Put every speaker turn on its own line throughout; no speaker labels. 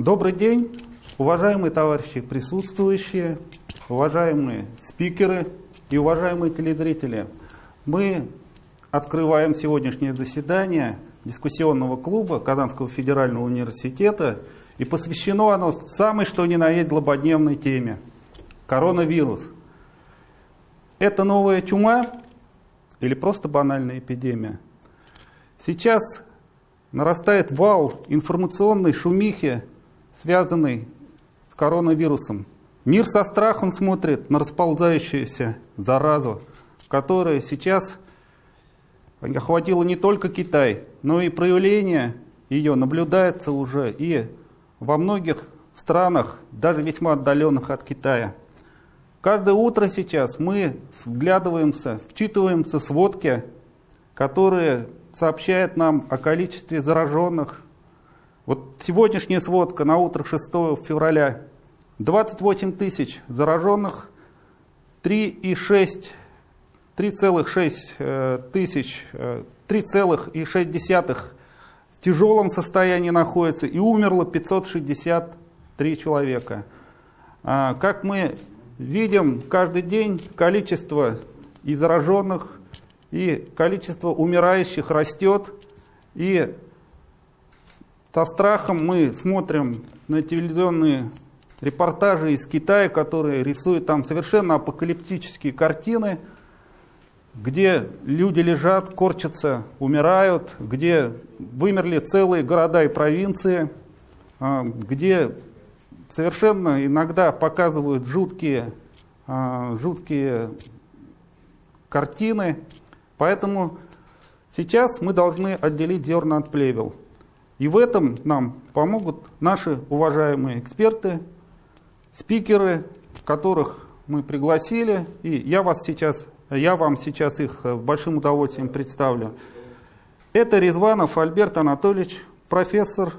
Добрый день, уважаемые товарищи присутствующие, уважаемые спикеры и уважаемые телезрители. Мы открываем сегодняшнее заседание дискуссионного клуба Казанского федерального университета, и посвящено оно самой что ни на есть злободневной теме – коронавирус. Это новая чума или просто банальная эпидемия? Сейчас нарастает вал информационной шумихи, связанной с коронавирусом. Мир со страхом смотрит на расползающуюся заразу, которая сейчас охватила не только Китай, но и проявление ее наблюдается уже и во многих странах, даже весьма отдаленных от Китая. Каждое утро сейчас мы вглядываемся, вчитываемся в сводки, которые сообщают нам о количестве зараженных. Вот сегодняшняя сводка на утро 6 февраля. 28 тысяч зараженных, 3,6 3,6 э, тысяч, 3,6 э, в тяжелом состоянии находится и умерло 563 человека. А, как мы видим, каждый день количество и зараженных, и количество умирающих растет. И со страхом мы смотрим на телевизионные репортажи из Китая, которые рисуют там совершенно апокалиптические картины – где люди лежат, корчатся, умирают, где вымерли целые города и провинции, а, где совершенно иногда показывают жуткие, а, жуткие картины. Поэтому сейчас мы должны отделить зерна от плевел. И в этом нам помогут наши уважаемые эксперты, спикеры, которых мы пригласили. И я вас сейчас я вам сейчас их большим удовольствием представлю. Это Резванов Альберт Анатольевич, профессор,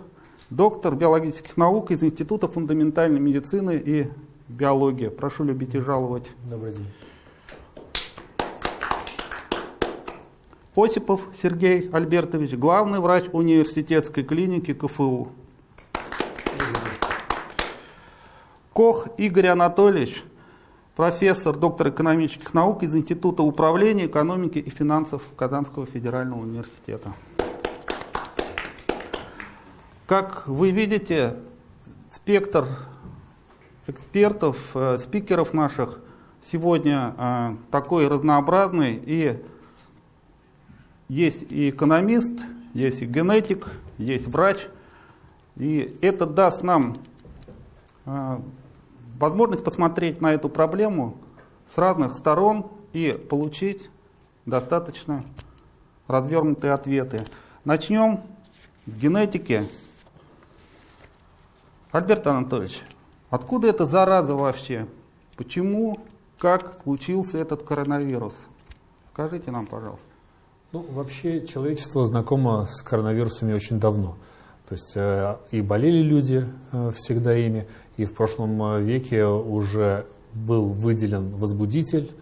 доктор биологических наук из Института фундаментальной медицины и биологии. Прошу любить и жаловать.
Добрый день.
Осипов Сергей Альбертович, главный врач университетской клиники КФУ. Кох Игорь Анатольевич, профессор, доктор экономических наук из Института управления, экономики и финансов Казанского федерального университета. Как вы видите, спектр экспертов, э, спикеров наших сегодня э, такой разнообразный. И есть и экономист, есть и генетик, есть врач. И это даст нам э, возможность посмотреть на эту проблему с разных сторон и получить достаточно развернутые ответы. Начнем с генетики. Альберт Анатольевич, откуда эта зараза вообще? Почему, как случился этот коронавирус? Скажите нам, пожалуйста.
Ну, вообще человечество знакомо с коронавирусами очень давно. То есть э, и болели люди э, всегда ими, и в прошлом э, веке уже был выделен возбудитель.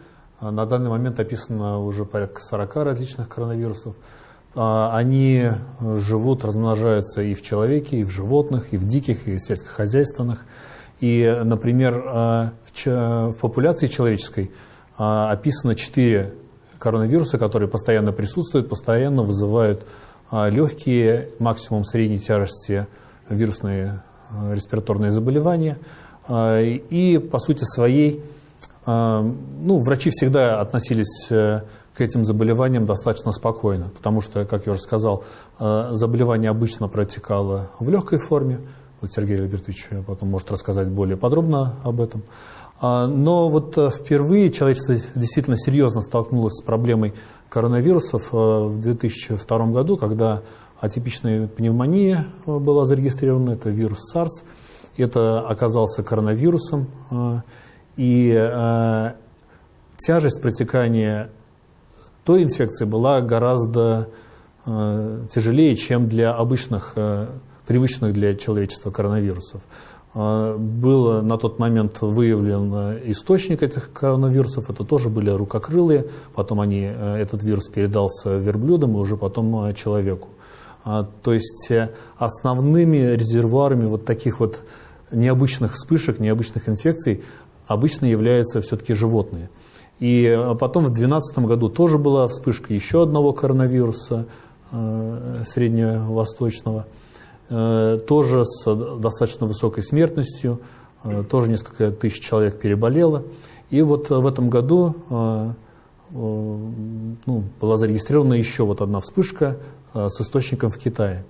На данный момент описано уже порядка 40 различных коронавирусов. Они живут, размножаются и в человеке, и в животных, и в диких, и в сельскохозяйственных. И, например, в популяции человеческой описано 4 коронавируса, которые постоянно присутствуют, постоянно вызывают а легкие, максимум средней тяжести вирусные э, респираторные заболевания. А, и по сути своей, а, ну, врачи всегда относились э, к этим заболеваниям достаточно спокойно, потому что, как я уже сказал, заболевание обычно протекало в легкой форме. Вот Сергей Альбертович потом может рассказать более подробно об этом. Но вот впервые человечество действительно серьезно столкнулось с проблемой коронавирусов э, в 2002 году, когда атипичная пневмония э, была зарегистрирована, это вирус SARS, это оказался коронавирусом, э, и тяжесть протекания той инфекции была гораздо тяжелее, чем для обычных, привычных для человечества коронавирусов. А, был на тот момент выявлен э, источник этих коронавирусов, это тоже были рукокрылые, потом они, э, этот вирус передался верблюдам и уже потом э, человеку. То есть основными резервуарами вот таких вот необычных вспышек, необычных инфекций обычно являются все-таки животные. И потом в 2012 году тоже была вспышка еще одного коронавируса средневосточного, тоже с достаточно высокой смертностью, тоже несколько тысяч человек переболело. И вот в этом году ну, была зарегистрирована еще вот одна вспышка с источником в Китае.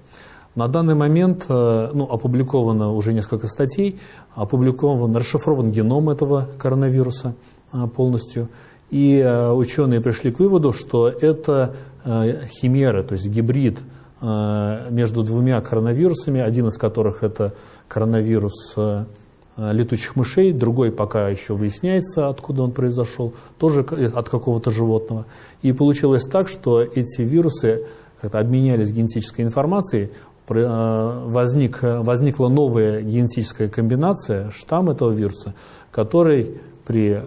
На данный момент ну, опубликовано уже несколько статей, опубликован, расшифрован геном этого коронавируса полностью. И ученые пришли к выводу, что это химера, то есть гибрид между двумя коронавирусами, один из которых это коронавирус летучих мышей, другой пока еще выясняется, откуда он произошел, тоже от какого-то животного. И получилось так, что эти вирусы обменялись генетической информацией, возник, возникла новая генетическая комбинация, штамм этого вируса, который при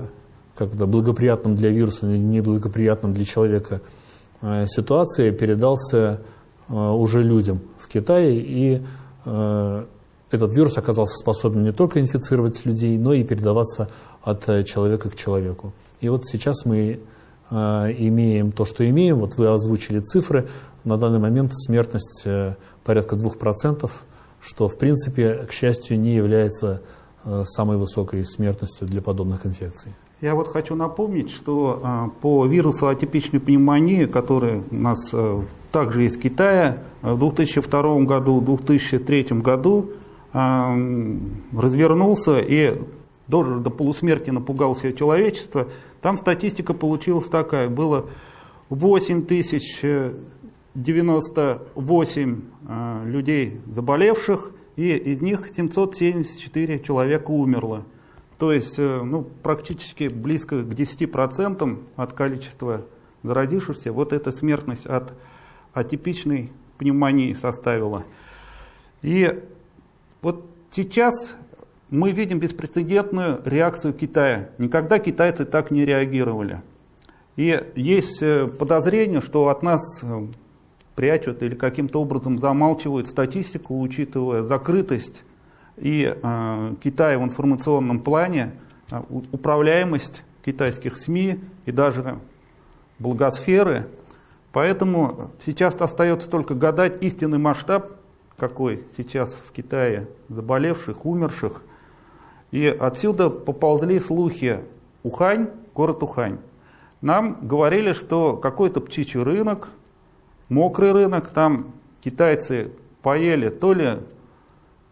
как-то благоприятном для вируса, неблагоприятном для человека ситуации передался уже людям в Китае и этот вирус оказался способен не только инфицировать людей, но и передаваться от э, человека к человеку. И вот сейчас мы э, имеем то, что имеем. Вот вы озвучили цифры. На данный момент смертность э, порядка 2%, что, в принципе, к счастью, не является э, самой высокой смертностью для подобных инфекций.
Я вот хочу напомнить, что э, по вирусу атипичной пневмонии, который у нас э, также из Китая, в 2002 году, 2003 году развернулся и до, до полусмерти напугал все человечество, там статистика получилась такая, было 8098 э, людей заболевших, и из них 774 человека умерло. То есть э, ну, практически близко к 10% от количества заразившихся вот эта смертность от атипичной пневмонии составила. И вот сейчас мы видим беспрецедентную реакцию Китая. Никогда китайцы так не реагировали. И есть э, подозрение, что от нас э, прячут или каким-то образом замалчивают статистику, учитывая закрытость и э, Китая в информационном плане, э, управляемость китайских СМИ и даже благосферы. Поэтому сейчас остается только гадать истинный масштаб какой сейчас в Китае заболевших, умерших. И отсюда поползли слухи Ухань, город Ухань. Нам говорили, что какой-то птичий рынок, мокрый рынок, там китайцы поели то ли,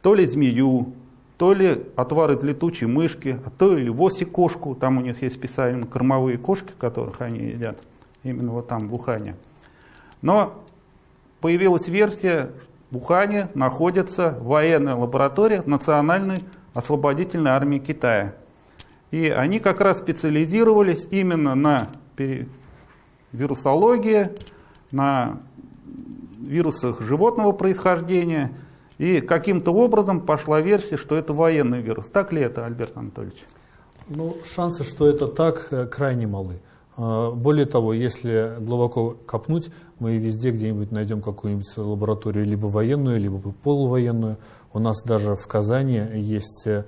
то ли змею, то ли отвар из летучей мышки, а то или вовсе кошку, там у них есть специально кормовые кошки, которых они едят, именно вот там в Ухане. Но появилась версия, в Ухане находится военная лаборатория Национальной освободительной армии Китая. И они как раз специализировались именно на вирусологии, на вирусах животного происхождения. И каким-то образом пошла версия, что это военный вирус. Так ли это, Альберт Анатольевич?
Ну, шансы, что это так, э, крайне малы. А, более того, если глубоко копнуть, мы везде где-нибудь найдем какую-нибудь лабораторию, либо военную, либо полувоенную. У нас даже в Казани есть э,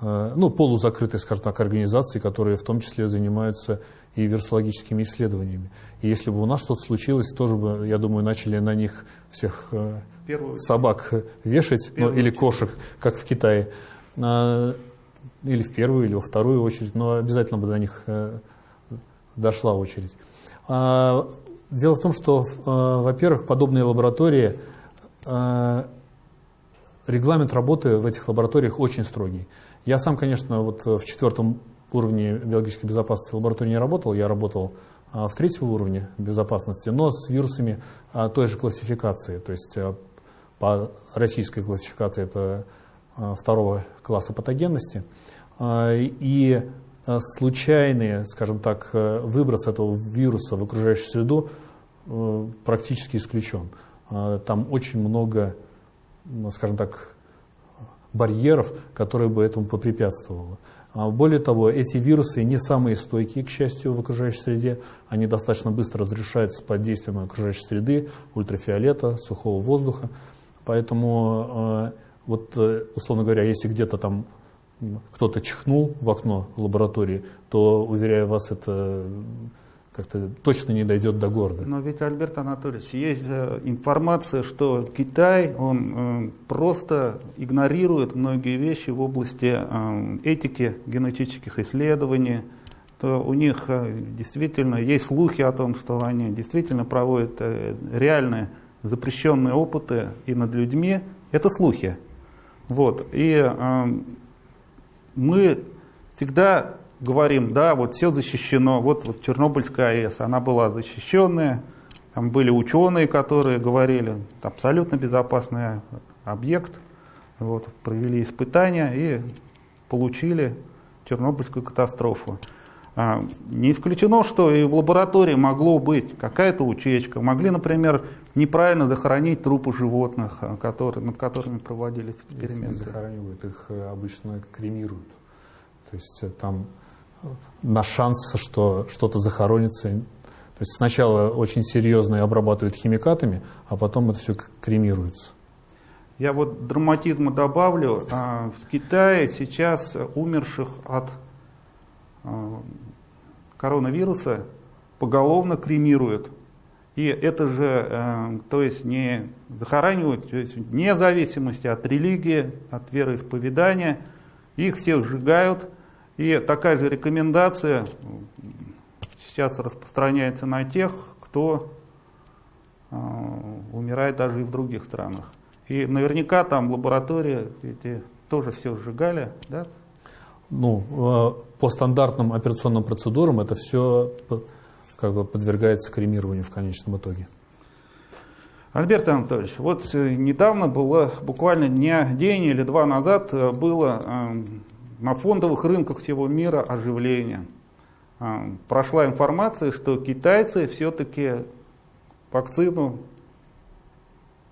ну, полузакрытые, скажем так, организации, которые в том числе занимаются и вирусологическими исследованиями. И если бы у нас что-то случилось, тоже бы, я думаю, начали на них всех э, Первую собак вешать, ну, или кошек, как в Китае. А, или в первую, или во вторую очередь, но обязательно бы до них э, дошла очередь. А, дело в том, что, а, во-первых, подобные лаборатории, регламент работы в этих лабораториях очень строгий. Я сам, конечно, вот в четвертом уровне биологической безопасности лаборатории не работал, я работал в третьем уровне безопасности, но с вирусами той же классификации, то есть по российской классификации это второго класса патогенности. И случайный, скажем так, э, выброс этого вируса в окружающую среду э, практически исключен. Там очень много, скажем так, барьеров, которые бы этому попрепятствовало. А более того, эти вирусы не самые стойкие, к счастью, в окружающей среде. Они достаточно быстро разрешаются под действием окружающей среды, ультрафиолета, сухого воздуха. Поэтому, э, вот, э, условно говоря, если где-то там кто-то чихнул в окно лаборатории, то, уверяю вас, это как-то точно не дойдет до города.
Но ведь, Альберт Анатольевич, есть э, информация, что Китай, он э, просто игнорирует многие вещи в области э, этики генетических исследований, то у них действительно есть слухи о том, что они действительно проводят реальные запрещенные опыты и над людьми. Это слухи. Вот. И мы всегда говорим, да, вот все защищено, вот, вот Чернобыльская АЭС, она была защищенная, там были ученые, которые говорили, абсолютно безопасный объект, вот, провели испытания и получили Чернобыльскую катастрофу. А, не исключено, что и в лаборатории могло быть какая-то утечка. Могли, например, неправильно захоронить трупы животных, а, которые, над которыми проводились эксперименты.
Их захоранивают, их э, обычно кремируют. То есть э, там на шанс, что что-то захоронится. То есть сначала очень серьезно обрабатывают химикатами, а потом это все кремируется.
Я вот драматизма добавлю. А, в Китае сейчас умерших от а, коронавируса поголовно кремируют. И это же, э, то есть не захоранивают, то есть вне зависимости от религии, от вероисповедания, их всех сжигают – и такая же рекомендация сейчас распространяется на тех, кто э, умирает даже и в других странах. И наверняка там лаборатории эти тоже все сжигали, да?
Ну, э, по стандартным операционным процедурам это все как бы подвергается кремированию в конечном итоге.
Альберт Анатольевич, вот э, недавно было, буквально дня, день или два назад э, было на фондовых рынках всего мира оживление. А, прошла информация, что китайцы все-таки вакцину,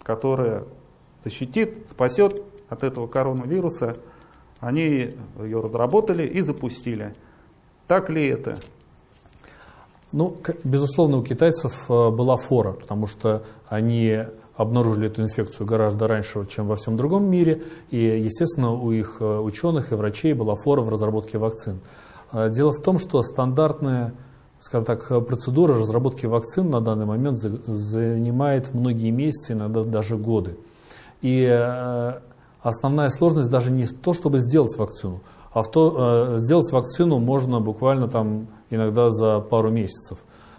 которая защитит, спасет от этого коронавируса, они ее разработали и запустили. Так ли это?
Ну, безусловно, у китайцев э, была фора, потому что они обнаружили эту инфекцию гораздо раньше, чем во всем другом мире. И, естественно, у их э, ученых и врачей была фора в разработке вакцин. А, дело в том, что стандартная скажем так, процедура разработки вакцин на данный момент занимает многие месяцы, иногда даже годы. И э, основная сложность даже не в том, чтобы сделать вакцину, а в то, э, сделать вакцину можно буквально там иногда за пару месяцев.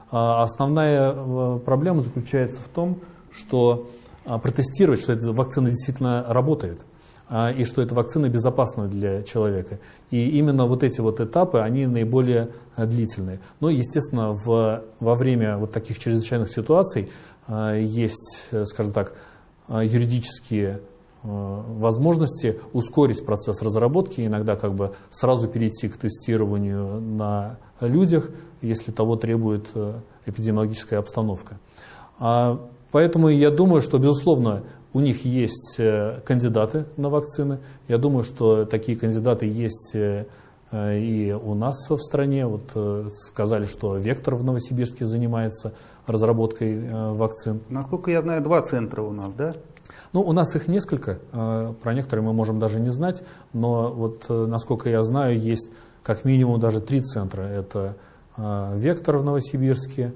А основная проблема заключается в том, что а, протестировать, что эта вакцина действительно работает а, и что эта вакцина безопасна для человека. И именно вот эти вот этапы, они наиболее а, длительные. Но, естественно, в, во время вот таких чрезвычайных ситуаций есть, скажем так, юридические возможности ускорить процесс разработки, иногда как бы сразу перейти к тестированию на людях, если того требует эпидемиологическая обстановка. Поэтому я думаю, что, безусловно, у них есть э, кандидаты на вакцины. Я думаю, что такие кандидаты есть э, э, и у нас в стране. Вот сказали, что Вектор в Новосибирске занимается разработкой вакцин.
Насколько я знаю, два центра у нас, да?
Ну, у нас их несколько. Про некоторые мы можем даже не знать. Но вот, насколько я знаю, есть как минимум даже три центра. Это Вектор в Новосибирске,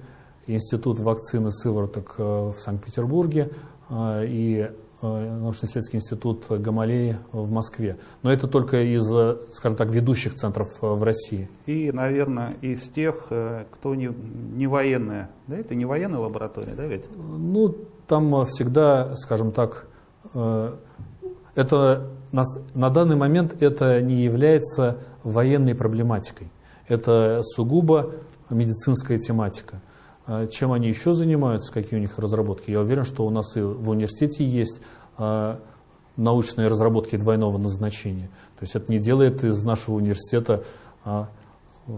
Институт вакцины сывороток э, в Санкт-Петербурге э, и э, научно-исследовательский институт Гамалеи в Москве. Но это только из, скажем так, ведущих центров в России.
И, наверное, из тех, кто не, не военная. Да, это не военная лаборатория, да, ведь?
Ну, там всегда, скажем так, это на, на данный момент это не является военной проблематикой. Это сугубо медицинская тематика. А чем они еще занимаются, какие у них разработки? Я уверен, что у нас и в университете есть а, научные разработки двойного назначения. То есть это не делает из нашего университета а,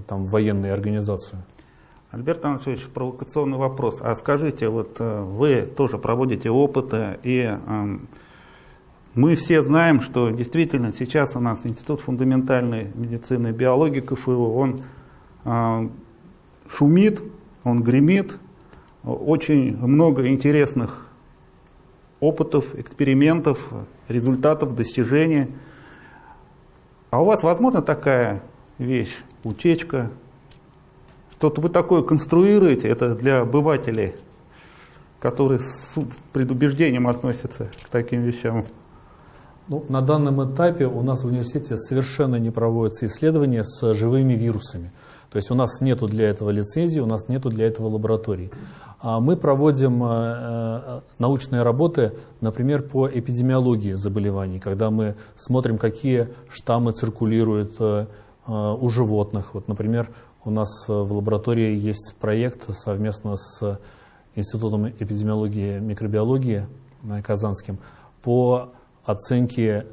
там, военную организацию.
Альберт Анатольевич, провокационный вопрос. А скажите, вот э, вы тоже проводите опыты и Мы все знаем, что действительно сейчас у нас Институт фундаментальной медицины и биологии КФУ, он э, шумит, он гремит, очень много интересных опытов, экспериментов, результатов, достижений. А у вас возможно такая вещь, утечка, что-то вы такое конструируете, это для обывателей, которые с предубеждением относятся к таким вещам?
Ну, на данном этапе у нас в университете совершенно не проводятся исследования с живыми вирусами. То есть у нас нет для этого лицензии, у нас нет для этого лабораторий. А мы проводим э, э, научные работы, например, по эпидемиологии заболеваний, когда мы смотрим, какие штаммы циркулируют э, у животных. Вот, например, у нас в лаборатории есть проект совместно с Институтом эпидемиологии и микробиологии Казанским по оценке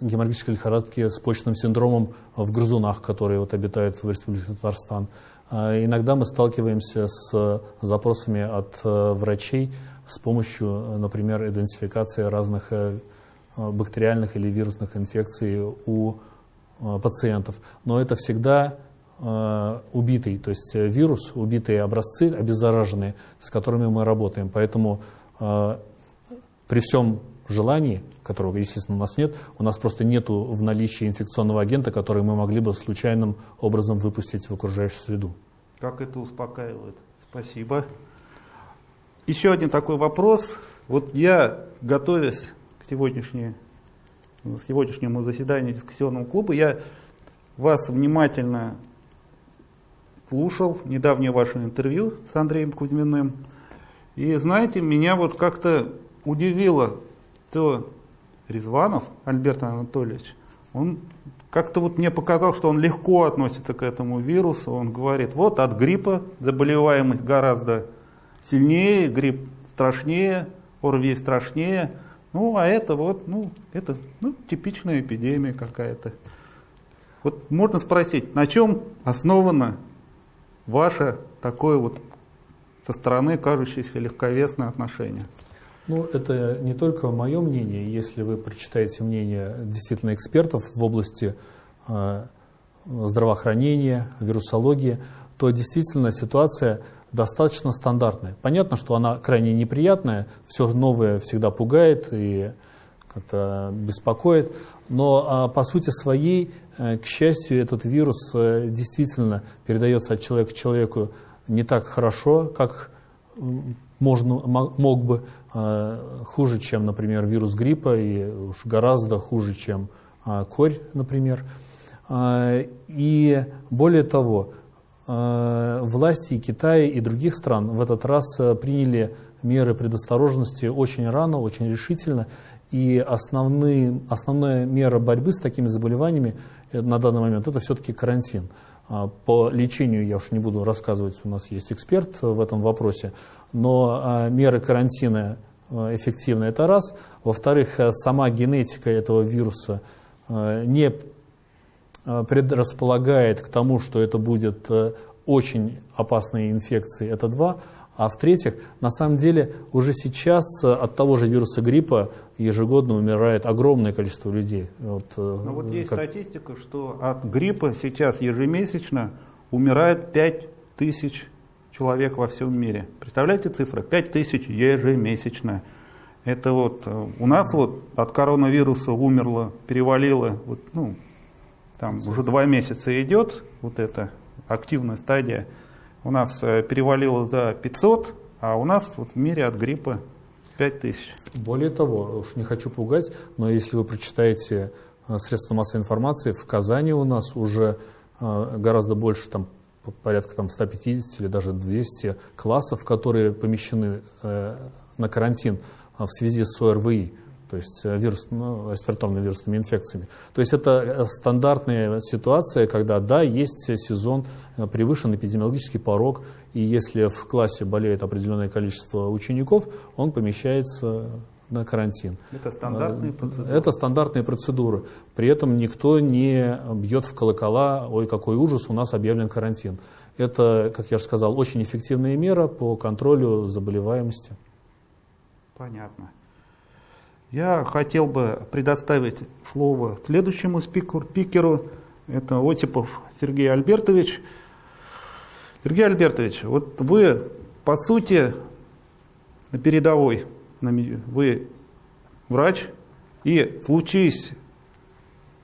геморрагической лихорадки с почечным синдромом в грызунах, которые вот обитают в Республике Татарстан. А иногда мы сталкиваемся с запросами от э, врачей с помощью, например, идентификации разных э, бактериальных или вирусных инфекций у э, пациентов. Но это всегда убитый, то есть вирус, убитые образцы, обеззараженные, с которыми мы работаем. Поэтому при всем желании, которого, естественно, у нас нет, у нас просто нет в наличии инфекционного агента, который мы могли бы случайным образом выпустить в окружающую среду.
Как это успокаивает. Спасибо. Еще один такой вопрос. Вот я, готовясь к сегодняшней, сегодняшнему заседанию дискуссионного клуба, я вас внимательно слушал недавнее ваше интервью с Андреем Кузьминым. И знаете, меня вот как-то удивило то Резванов Альберт Анатольевич, он как-то вот мне показал, что он легко относится к этому вирусу. Он говорит, вот от гриппа заболеваемость гораздо сильнее, грипп страшнее, ОРВИ страшнее. Ну, а это вот, ну, это ну, типичная эпидемия какая-то. Вот можно спросить, на чем основано ваше такое вот со стороны кажущееся легковесное отношение?
Ну, это не только мое мнение. Если вы прочитаете мнение действительно экспертов в области э, здравоохранения, вирусологии, то действительно ситуация достаточно стандартная. Понятно, что она крайне неприятная, все новое всегда пугает и как-то беспокоит, но а, по сути своей, э, к счастью, этот вирус э, действительно передается от человека к человеку не так хорошо, как можно, мог бы. А, хуже, чем, например, вирус гриппа, и уж гораздо хуже, чем а, корь, например. А, и более того, власти Китая, и других стран в этот раз приняли меры предосторожности очень рано, очень решительно. И основные, основная мера борьбы с такими заболеваниями э, на данный момент это все-таки карантин. По лечению я уж не буду рассказывать, у нас есть эксперт в этом вопросе, но меры карантина Э, эффективно, это раз. Во-вторых, сама генетика этого вируса не предрасполагает к тому, что это будет очень опасные инфекции, это два. А в-третьих, на самом деле уже сейчас от того же вируса гриппа ежегодно умирает огромное количество людей.
Вот, ну вот есть как... статистика, что от гриппа сейчас ежемесячно умирает 5 тысяч человек во всем мире. Представляете цифры? 5 тысяч ежемесячно. Это вот э, у нас вот от коронавируса умерло, перевалило, вот, ну, там уже два месяца идет вот эта активная стадия. У нас э, перевалило за 500, а у нас вот в мире от гриппа 5 тысяч.
Более того, уж не хочу пугать, но если вы прочитаете э, средства массовой информации, в Казани у нас уже гораздо больше там порядка там, 150 или даже 200 классов, которые помещены э, на карантин в связи с ОРВИ, то есть э, вирус, ну, респираторными вирусными инфекциями. То есть это э, стандартная ситуация, когда, да, есть сезон, э, превышен эпидемиологический порог, и если в классе болеет определенное количество учеников, он помещается на карантин.
Это стандартные процедуры?
Это стандартные процедуры. При этом никто не бьет в колокола, ой, какой ужас, у нас объявлен карантин. Это, как я же сказал, очень эффективная мера по контролю заболеваемости.
Понятно. Я хотел бы предоставить слово следующему спикеру. Это Отипов Сергей Альбертович. Сергей Альбертович, вот вы, по сути, на передовой. Вы врач, и случись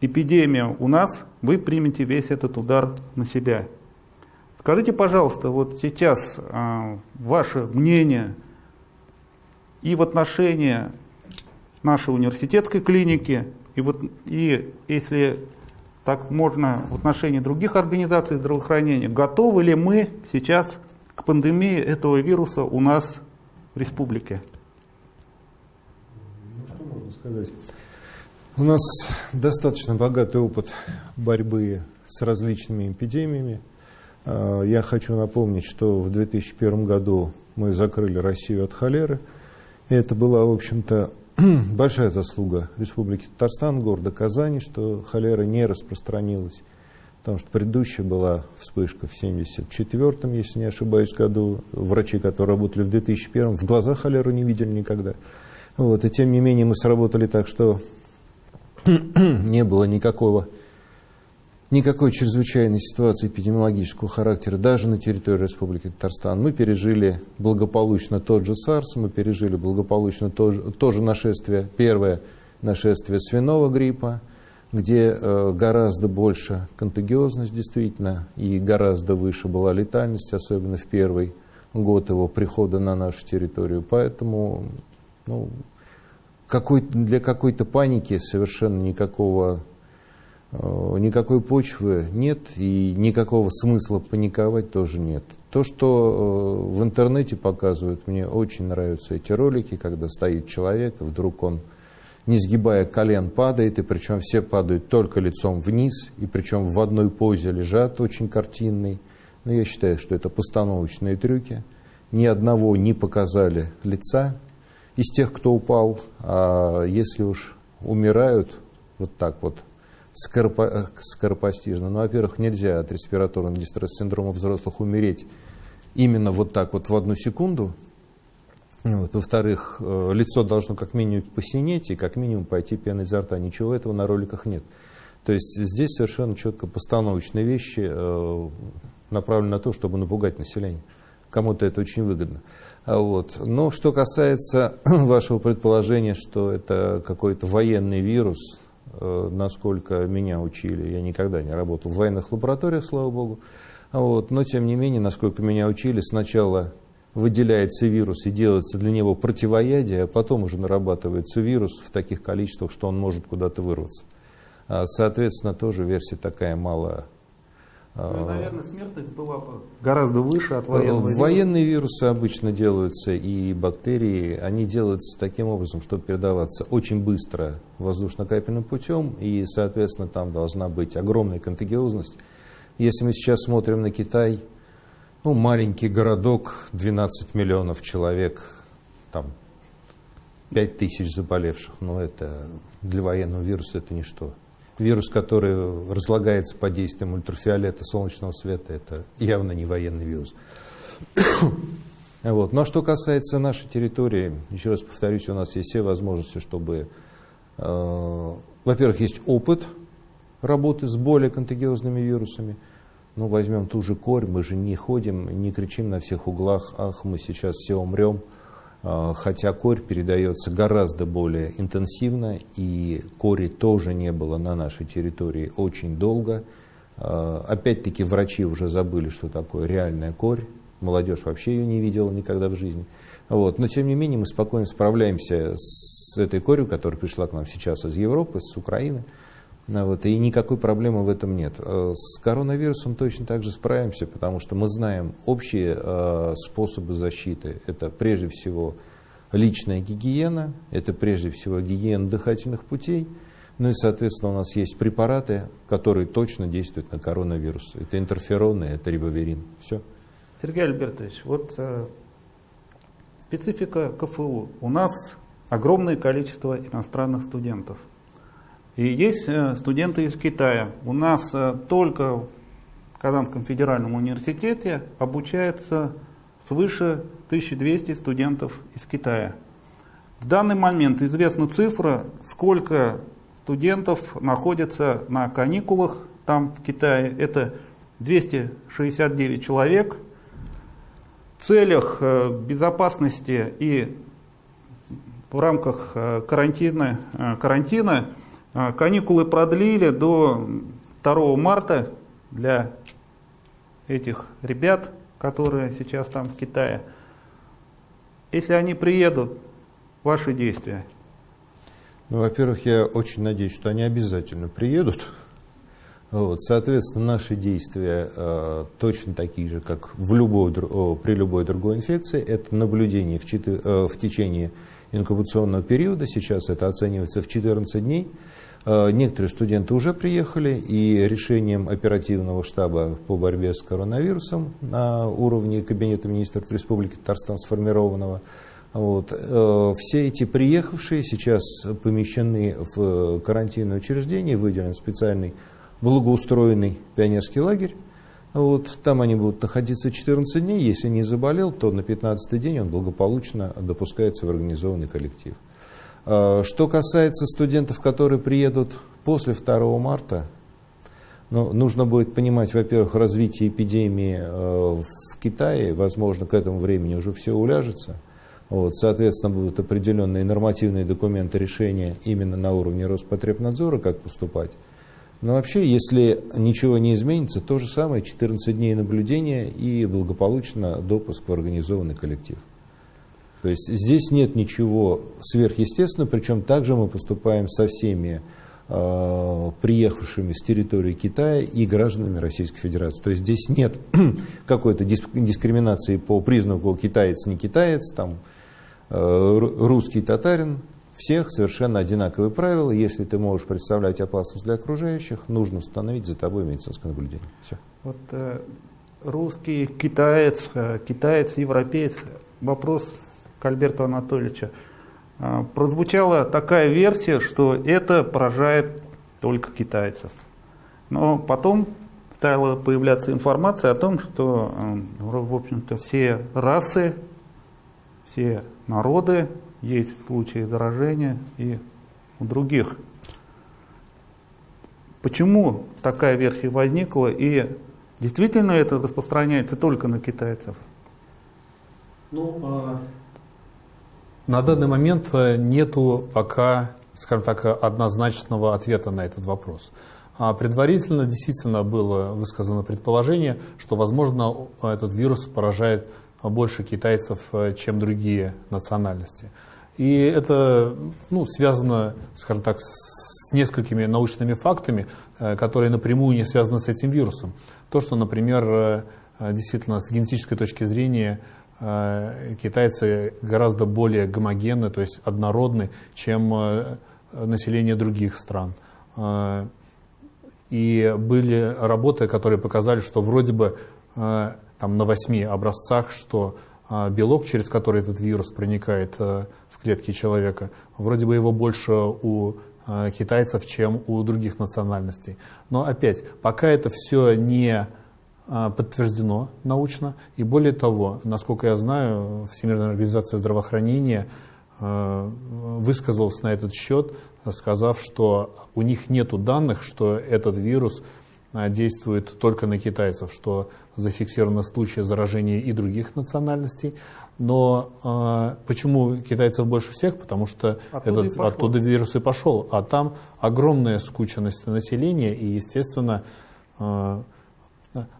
эпидемия у нас, вы примете весь этот удар на себя. Скажите, пожалуйста, вот сейчас э, ваше мнение и в отношении нашей университетской клиники, и, вот, и если так можно в отношении других организаций здравоохранения, готовы ли мы сейчас к пандемии этого вируса у нас в республике?
Ну, что можно сказать? У нас достаточно богатый опыт борьбы с различными эпидемиями. А, я хочу напомнить, что в 2001 году мы закрыли Россию от холеры. И это была, в общем-то, большая заслуга Республики Татарстан, города Казани, что холера не распространилась. Потому что предыдущая была вспышка в 1974, если не ошибаюсь, году. Врачи, которые работали в 2001, в глаза холеру не видели никогда. Вот, и тем не менее мы сработали так, что не было никакого никакой чрезвычайной ситуации эпидемиологического характера даже на территории Республики Татарстан. Мы пережили благополучно тот же SARS, мы пережили благополучно тоже, тоже нашествие, первое нашествие свиного гриппа, где э, гораздо больше контагиозность действительно и гораздо выше была летальность, особенно в первый год его прихода на нашу территорию. Поэтому ну, какой, для какой-то паники совершенно никакого никакой почвы нет и никакого смысла паниковать тоже нет. То, что э, в интернете показывают, мне очень нравятся эти ролики, когда стоит человек, вдруг он, не сгибая колен, падает, и причем все падают только лицом вниз, и причем в одной позе лежат, очень картинный. Но я считаю, что это постановочные трюки. Ни одного не показали лица из тех, кто упал. А если уж умирают вот так вот, скоропо, скоропостижно. Ну, во-первых, нельзя от респираторного дистресс-синдрома взрослых умереть именно вот так вот в одну секунду. Вот. Во-вторых, э, лицо должно как минимум посинеть и как минимум пойти пена изо рта. Ничего этого на роликах нет. То есть здесь совершенно четко постановочные вещи э, направлены на то, чтобы напугать население. Кому-то это очень выгодно. А вот. Но что касается вашего предположения, что это какой-то военный вирус, Э, насколько меня учили, я никогда не работал в военных лабораториях, слава богу, вот, но тем не менее, насколько меня учили, сначала выделяется вирус и делается для него противоядие, а потом уже нарабатывается вирус в таких количествах, что он может куда-то вырваться. А, соответственно, тоже версия такая мало
ну, наверное, смертность была бы гораздо выше от военного
вируса. Военные вирусы обычно делаются, и бактерии, они делаются таким образом, чтобы передаваться очень быстро воздушно-капельным путем, и, соответственно, там должна быть огромная контагиозность. Если мы сейчас смотрим на Китай, ну, маленький городок, 12 миллионов человек, там 5 тысяч заболевших, но это для военного вируса это ничто вирус, который разлагается под действием ультрафиолета солнечного света, это явно не военный вирус. Вот. Ну, а что касается нашей территории, еще раз повторюсь, у нас есть все возможности, чтобы, э, во-первых, есть опыт работы с более контагиозными вирусами. Ну, возьмем ту же корь, мы же не ходим, не кричим на всех углах, ах, мы сейчас все умрем. А, хотя корь передается гораздо более интенсивно, и кори тоже не было на нашей территории очень долго. А, опять-таки врачи уже забыли, что такое реальная корь, молодежь вообще ее не видела никогда в жизни. Вот. Но тем не менее мы спокойно справляемся с этой корью, которая пришла к нам сейчас из Европы, с Украины. Вот, и никакой проблемы в этом нет. Э, с коронавирусом точно так же справимся, потому что мы знаем общие э, способы защиты. Это прежде всего личная гигиена, это прежде всего гигиена дыхательных путей, ну и, соответственно, у нас есть препараты, которые точно действуют на коронавирус. Это интерфероны, это рибоверин. Все.
Сергей Альбертович, вот э, специфика КФУ. У нас огромное количество иностранных студентов – и есть э, студенты из Китая. У нас э, только в Казанском федеральном университете обучается свыше 1200 студентов из Китая. В данный момент известна цифра, сколько студентов находится на каникулах там в Китае. Это 269 человек. В целях э, безопасности и в рамках карантина, карантина каникулы продлили до 2 марта для этих ребят, которые сейчас там в Китае. Если они приедут, ваши действия?
Ну, во-первых, я очень надеюсь, что они обязательно приедут. Вот, соответственно, наши действия э, точно такие же, как в любой, при любой другой инфекции. Это наблюдение в, 4, э, в течение инкубационного периода. Сейчас это оценивается в 14 дней. Э, некоторые студенты уже приехали, и решением оперативного штаба по борьбе с коронавирусом на уровне Кабинета министров Республики Татарстан сформированного, вот, э, все эти приехавшие сейчас помещены в карантинное учреждение, выделен специальный благоустроенный пионерский лагерь. Вот, там они будут находиться 14 дней. Если не заболел, то на 15 день он благополучно допускается в организованный коллектив. А, что касается студентов, которые приедут после 2 марта, ну, нужно будет понимать, во-первых, развитие эпидемии э, в Китае, возможно, к этому времени уже все уляжется. Вот, соответственно, будут определенные нормативные документы решения именно на уровне Роспотребнадзора, как поступать. Но вообще, если ничего не изменится, то же самое, 14 дней наблюдения и благополучно допуск в организованный коллектив. То есть здесь нет ничего сверхъестественного, причем также мы поступаем со всеми э, приехавшими с территории Китая и гражданами Российской Федерации. То есть здесь нет какой-то дискриминации по признаку китаец, не китаец, там, э, русский татарин. Всех совершенно одинаковые правила. Если ты можешь представлять опасность для окружающих, нужно установить за тобой медицинское наблюдение. Все.
Вот э, русский, китаец, э, китаец, европеец. Вопрос к Альберту Анатольевичу. А, прозвучала такая версия, что это поражает только китайцев. Но потом стала появляться информация о том, что, э, в общем-то, все расы, все народы, есть случаи заражения и у других. Почему такая версия возникла и действительно это распространяется только на китайцев?
Ну, а на данный момент э, нету пока, скажем так, однозначного ответа на этот вопрос. А предварительно действительно было высказано предположение, что, возможно, этот вирус поражает больше китайцев, э, чем другие национальности. И это ну, связано, скажем так, с несколькими научными фактами, э, которые напрямую не связаны с этим вирусом. То, что, например, действительно с генетической точки зрения китайцы гораздо более гомогенны, то есть однородны, чем э, население других стран. Э, и были работы, которые показали, что вроде бы там, на восьми образцах, что белок, через который этот вирус проникает в клетки человека, вроде бы его больше у китайцев, чем у других национальностей. Но опять, пока это все не подтверждено научно. И более того, насколько я знаю, Всемирная организация здравоохранения а, высказалась на этот счет, сказав, что у них нет данных, что этот вирус а, действует только на китайцев, что зафиксировано случаи заражения и других национальностей. Но э, почему китайцев больше всех? Потому что оттуда, этот, оттуда вирус и пошел. А там огромная скученность населения, и, естественно, э,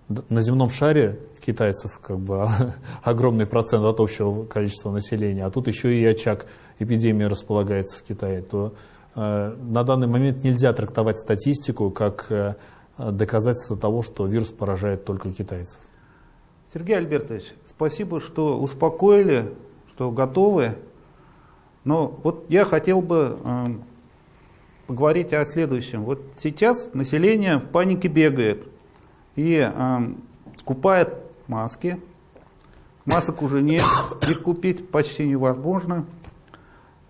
на земном шаре китайцев как бы огромный процент от общего количества населения, а тут еще и очаг эпидемии располагается в Китае, то э, на данный момент нельзя трактовать статистику как э, доказательство того, что вирус поражает только китайцев.
Сергей Альбертович, спасибо, что успокоили, что готовы. Но вот я хотел бы э, поговорить о следующем. Вот сейчас население в панике бегает и э, скупает маски. Масок уже нет, их купить почти невозможно.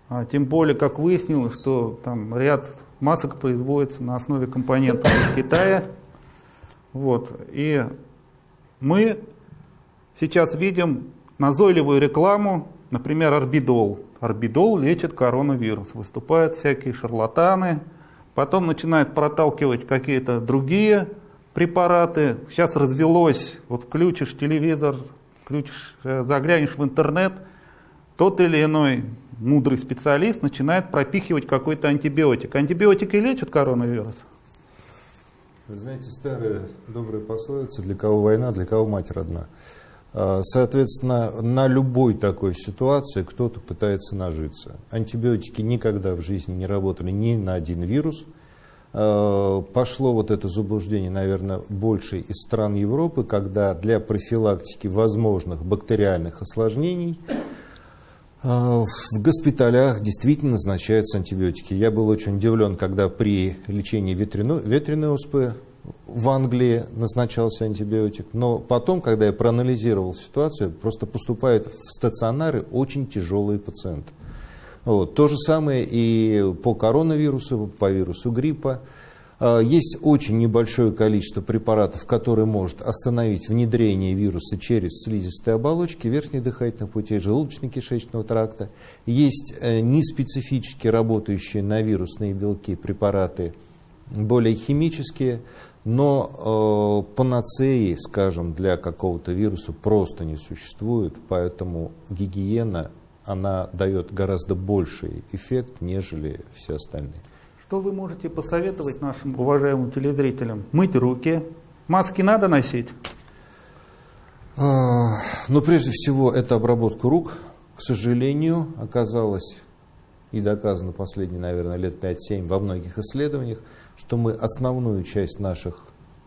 А, тем более, как выяснилось, что там ряд масок производится на основе компонентов из Китая. Вот. И мы сейчас видим назойливую рекламу, например, Орбидол. орбидол лечит коронавирус. Выступают всякие шарлатаны, потом начинают проталкивать какие-то другие препараты. Сейчас развелось, вот включишь телевизор, включишь, э, заглянешь в интернет, тот или иной мудрый специалист начинает пропихивать какой-то антибиотик. Антибиотики лечат коронавирус?
Вы знаете, старая добрая пословица, для кого война, для кого мать родна. А, соответственно, на любой такой ситуации кто-то пытается нажиться. Антибиотики никогда в жизни не работали ни на один вирус. А, пошло вот это заблуждение, наверное, больше из стран Европы, когда для профилактики возможных бактериальных осложнений а, в госпиталях действительно назначаются антибиотики. Я был очень удивлен, когда при лечении ветряной, ветряной оспы в Англии назначался антибиотик, но потом, когда я проанализировал ситуацию, просто поступают в стационары очень тяжелые пациенты. Вот. То же самое и по коронавирусу, по вирусу гриппа. А, есть очень небольшое количество препаратов, которые может остановить внедрение вируса через слизистые оболочки верхних дыхательных путей, желудочно-кишечного тракта. Есть э, неспецифически работающие на вирусные белки препараты, более химические, но э, панацеи, скажем, для какого-то вируса просто не существует, поэтому гигиена, она дает гораздо больший эффект, нежели все остальные.
Что вы можете посоветовать нашим уважаемым телезрителям? Мыть руки, маски надо носить?
А, ну, прежде всего, это обработка рук. К сожалению, оказалось и доказано последние, наверное, лет 5-7 во многих исследованиях, что мы основную часть наших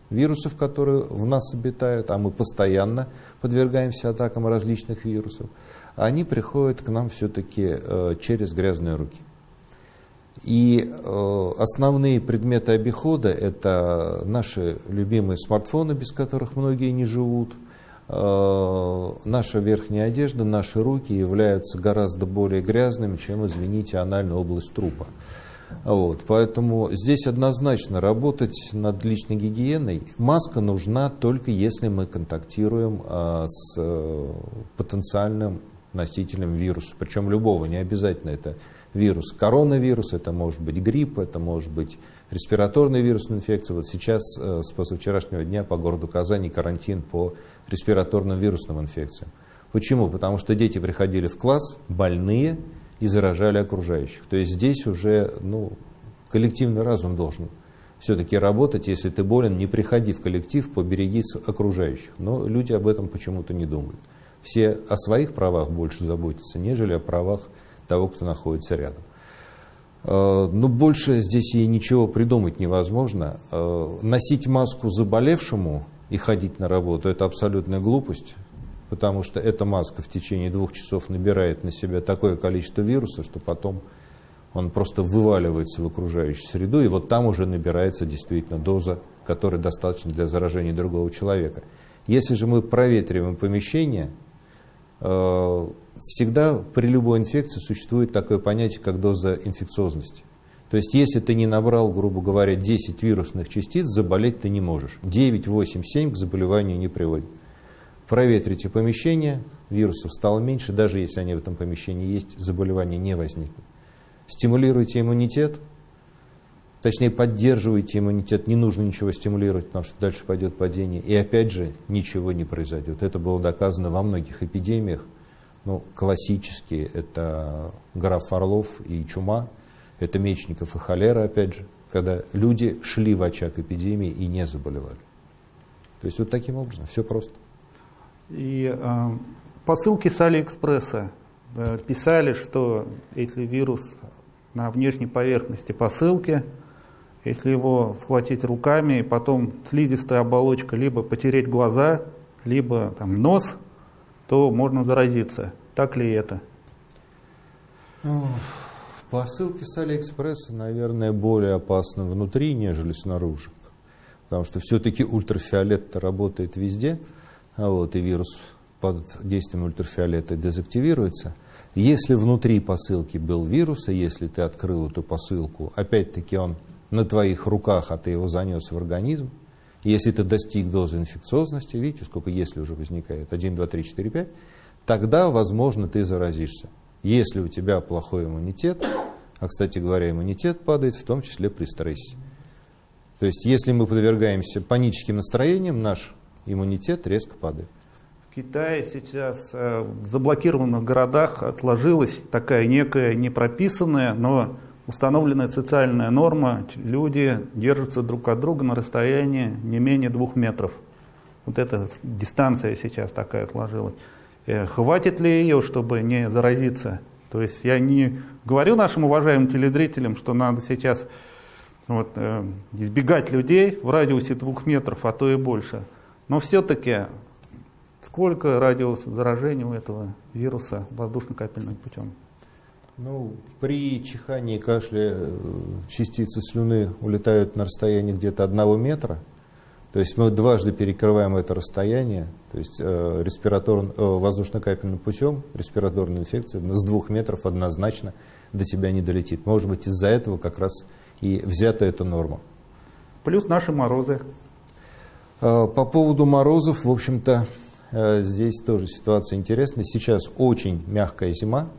вирусов, которые в нас обитают, а мы постоянно подвергаемся атакам различных вирусов, они приходят к нам все-таки э, через грязные руки. И э, основные предметы обихода это наши любимые смартфоны, без которых многие не живут, э, наша верхняя одежда, наши руки являются гораздо более грязными, чем, извините, анальная область трупа. Вот, поэтому здесь однозначно работать над личной гигиеной. Маска нужна только если мы контактируем а, с а, потенциальным носителем вируса, причем любого, не обязательно это вирус коронавирус, это может быть грипп, это может быть респираторная вирусная инфекция. Вот сейчас э, с позавчерашнего дня по городу Казани карантин по респираторным вирусным инфекциям. Почему? Потому что дети приходили в класс больные, и заражали окружающих. То есть здесь уже ну, коллективный разум должен все-таки работать. Если ты болен, не приходи в коллектив, побереги окружающих. Но люди об этом почему-то не думают. Все о своих правах больше заботятся, нежели о правах того, кто находится рядом. Э, Но больше здесь и ничего придумать невозможно. Э, носить маску заболевшему и ходить на работу – это абсолютная глупость потому что эта маска в течение двух часов набирает на себя такое количество вируса, что потом он просто вываливается в окружающую среду, и вот там уже набирается действительно доза, которая достаточна для заражения другого человека. Если же мы проветриваем помещение, всегда при любой инфекции существует такое понятие, как доза инфекциозности. То есть, если ты не набрал, грубо говоря, 10 вирусных частиц, заболеть ты не можешь. 9, 8, 7 к заболеванию не приводит проветрите помещение, вирусов стало меньше, даже если они в этом помещении есть, заболевания не возникнут. Стимулируйте иммунитет, точнее поддерживайте иммунитет, не нужно ничего стимулировать, потому что дальше пойдет падение, и опять же ничего не произойдет. Это было доказано во многих эпидемиях, ну, классические, это граф Орлов и чума, это Мечников и холера, опять же, когда люди шли в очаг эпидемии и не заболевали. То есть вот таким образом, все просто.
И э, посылки с Алиэкспресса э, писали, что если вирус на внешней поверхности посылки, если его схватить руками и потом слизистая оболочка либо потереть глаза, либо там, нос, то можно заразиться. Так ли это?
Посылки с Алиэкспресса, наверное, более опасны внутри, нежели снаружи. Потому что все-таки ультрафиолет работает везде – а вот, и вирус под действием ультрафиолета дезактивируется. Если внутри посылки был вирус, и если ты открыл эту посылку, опять-таки он на твоих руках, а ты его занес в организм, если ты достиг дозы инфекциозности, видите, сколько если уже возникает, 1, 2, 3, 4, 5, тогда, возможно, ты заразишься. Если у тебя плохой иммунитет, а, кстати говоря, иммунитет падает в том числе при стрессе. То есть, если мы подвергаемся паническим настроениям, наш иммунитет резко падает.
В Китае сейчас э, в заблокированных городах отложилась такая некая непрописанная, но установленная социальная норма. Люди держатся друг от друга на расстоянии не менее двух метров. Вот эта дистанция сейчас такая отложилась. Э, хватит ли ее, чтобы не заразиться? То есть я не говорю нашим уважаемым телезрителям, что надо сейчас вот, э, избегать людей в радиусе двух метров, а то и больше. Но все-таки сколько радиус заражения у этого вируса воздушно-капельным путем?
Ну, при чихании и кашле э, частицы слюны улетают на расстоянии где-то одного метра. То есть мы дважды перекрываем это расстояние, то есть э, респиратор, э, воздушно-капельным путем респираторная инфекция с двух метров однозначно до тебя не долетит. Может быть, из-за этого как раз и взята эта норма.
Плюс наши морозы.
Э, по поводу морозов, в общем-то, э, здесь тоже ситуация интересная. Сейчас очень мягкая зима,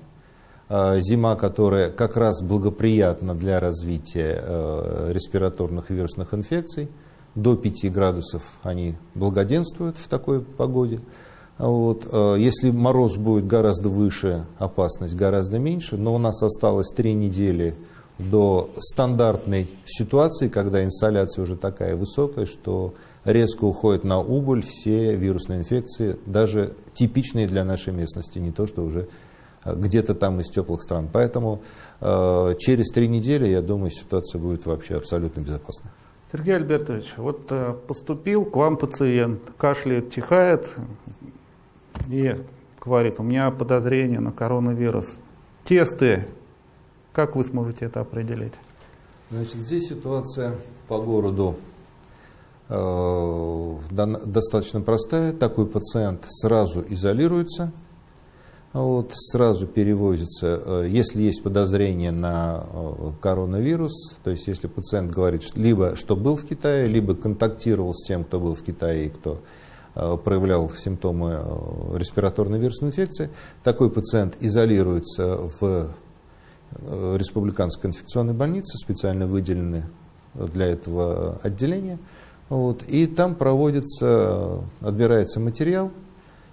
зима, которая как раз благоприятна для развития э, респираторных вирусных инфекций до 5 градусов они благоденствуют в такой погоде. Вот. Э, если мороз будет гораздо выше, опасность гораздо меньше, но у нас осталось 3 недели до стандартной ситуации, когда инсоляция уже такая высокая, что резко уходит на убыль все вирусные инфекции, даже типичные для нашей местности, не то, что уже э, где-то там из теплых стран. Поэтому э, через три недели, я думаю, ситуация будет вообще абсолютно безопасной.
Сергей Альбертович, вот э, поступил к вам пациент, кашляет, чихает и говорит, у меня подозрение на коронавирус. Тесты, как вы сможете это определить?
Значит, здесь ситуация по городу э, достаточно простая. Такой пациент сразу изолируется, вот, сразу перевозится, э, если есть подозрение на э, коронавирус, то есть если пациент говорит, что либо что был в Китае, либо контактировал с тем, кто был в Китае и кто э, проявлял симптомы респираторной вирусной инфекции, такой пациент изолируется в республиканской инфекционной больнице, специально выделены для этого отделения, вот, и там проводится, отбирается материал,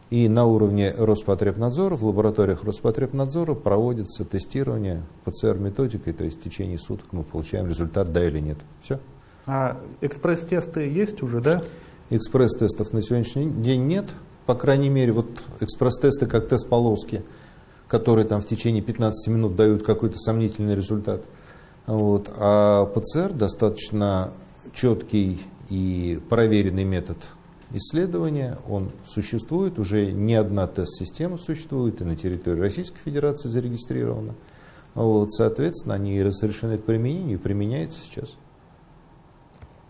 и на уровне Роспотребнадзора, в лабораториях Роспотребнадзора проводится тестирование ПЦР-методикой, то есть в течение суток мы получаем результат, да или нет. Все.
А экспресс-тесты есть уже, да?
Экспресс-тестов на сегодняшний день нет. По крайней мере, вот экспресс-тесты, как тест полоски, которые там в течение 15 минут дают какой-то сомнительный результат. Вот. А ПЦР достаточно четкий и проверенный метод исследования, он существует, уже не одна тест-система существует, и на территории Российской Федерации зарегистрирована. Вот, соответственно, они разрешены к применению и применяются сейчас.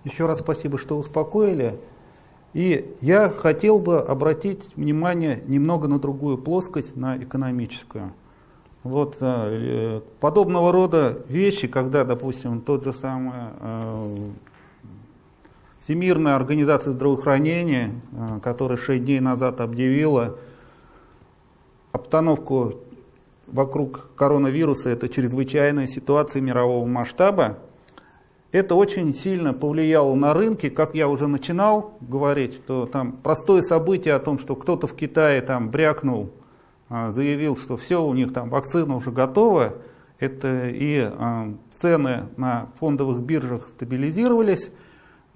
Еще раз спасибо, что успокоили. И я хотел бы обратить внимание немного на другую плоскость, на экономическую. Вот э, подобного рода вещи, когда, допустим, тот же самый э, Всемирная организация здравоохранения, э, которая 6 дней назад объявила обстановку вокруг коронавируса, это чрезвычайная ситуация мирового масштаба, это очень сильно повлияло на рынки, как я уже начинал говорить, что там простое событие о том, что кто-то в Китае там брякнул, э, заявил, что все, у них там вакцина уже готова, это и э, цены на фондовых биржах стабилизировались,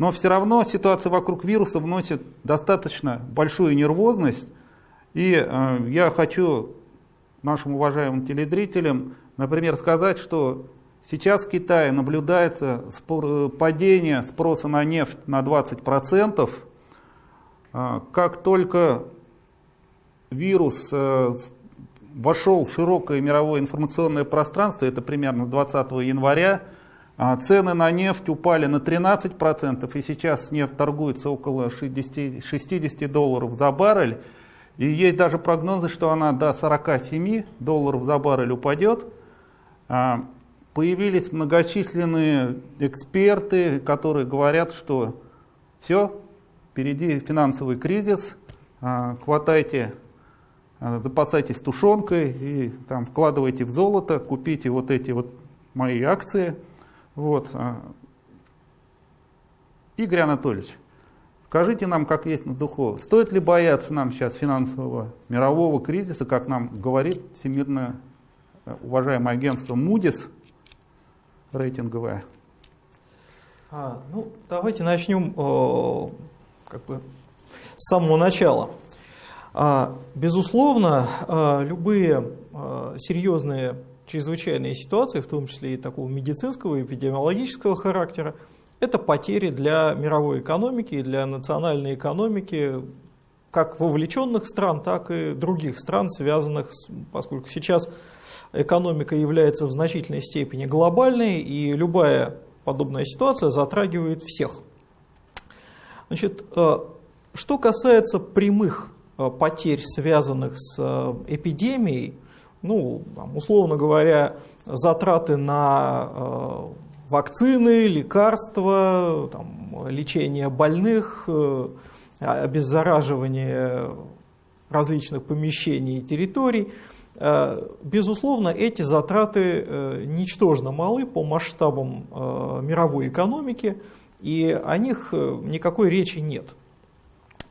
но все равно ситуация вокруг вируса вносит достаточно большую нервозность. И э, я хочу нашим уважаемым телезрителям, например, сказать, что сейчас в Китае наблюдается спор, падение спроса на нефть на 20%. Э, как только вирус э, вошел в широкое мировое информационное пространство, это примерно 20 января, цены на нефть упали на 13%, и сейчас нефть торгуется около 60, 60 долларов за баррель. И есть даже прогнозы, что она до 47 долларов за баррель упадет. А, появились многочисленные эксперты, которые говорят, что все, впереди финансовый кризис, а, хватайте запасайтесь тушенкой и там вкладывайте в золото, купите вот эти вот мои акции. Вот. а. Игорь Анатольевич, скажите нам, как есть на духу, стоит ли бояться нам сейчас финансового мирового кризиса, как нам говорит всемирное э, уважаемое агентство Moody's рейтинговое?
А, ну, давайте начнем э, как бы с самого начала. А, безусловно, э, любые э, серьезные чрезвычайные ситуации, в том числе и такого медицинского и эпидемиологического характера, это потери для мировой экономики и для национальной экономики как вовлеченных стран, так и других стран, связанных, с, поскольку сейчас экономика является в значительной степени глобальной, и любая подобная ситуация затрагивает всех. Значит, э, что касается прямых э, потерь, связанных с э, эпидемией, ну, там, условно говоря, затраты на вакцины, лекарства, там, лечение больных, обеззараживание различных помещений и территорий. Безусловно, эти затраты ничтожно малы по масштабам мировой экономики, и о них никакой речи нет.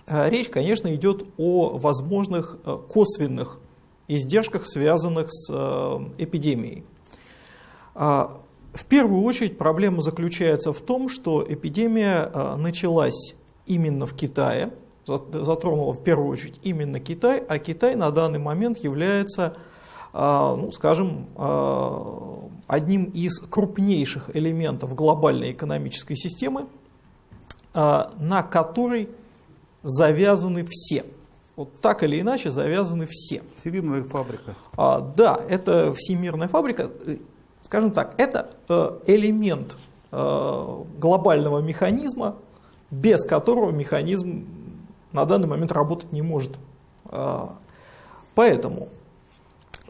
Речь, конечно, идет о возможных косвенных издержках, связанных с эпидемией. В первую очередь проблема заключается в том, что эпидемия началась именно в Китае, затронула в первую очередь именно Китай, а Китай на данный момент является, ну, скажем, одним из крупнейших элементов глобальной экономической системы, на которой завязаны все. Вот так или иначе завязаны все.
Всемирная фабрика.
А, да, это всемирная фабрика. Скажем так, это э, элемент э, глобального механизма, без которого механизм на данный момент работать не может. А, поэтому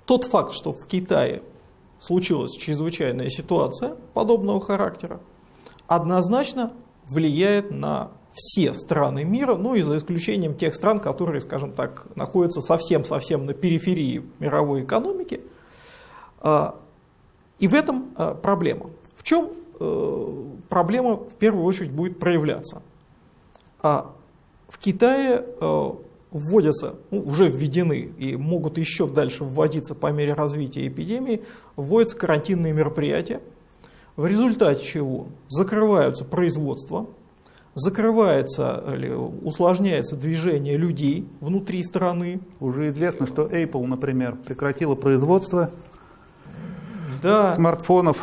тот факт, что в Китае случилась чрезвычайная ситуация подобного характера, однозначно влияет на все страны мира, ну и за исключением тех стран, которые, скажем так, находятся совсем-совсем на периферии мировой экономики. А, и в этом а, проблема. В чем э, проблема в первую очередь будет проявляться? А в Китае э, вводятся, ну, уже введены и могут еще дальше вводиться по мере развития эпидемии, вводятся карантинные мероприятия, в результате чего закрываются производства, закрывается или усложняется движение людей внутри страны.
Уже известно, что Apple, например, прекратила производство
да.
смартфонов.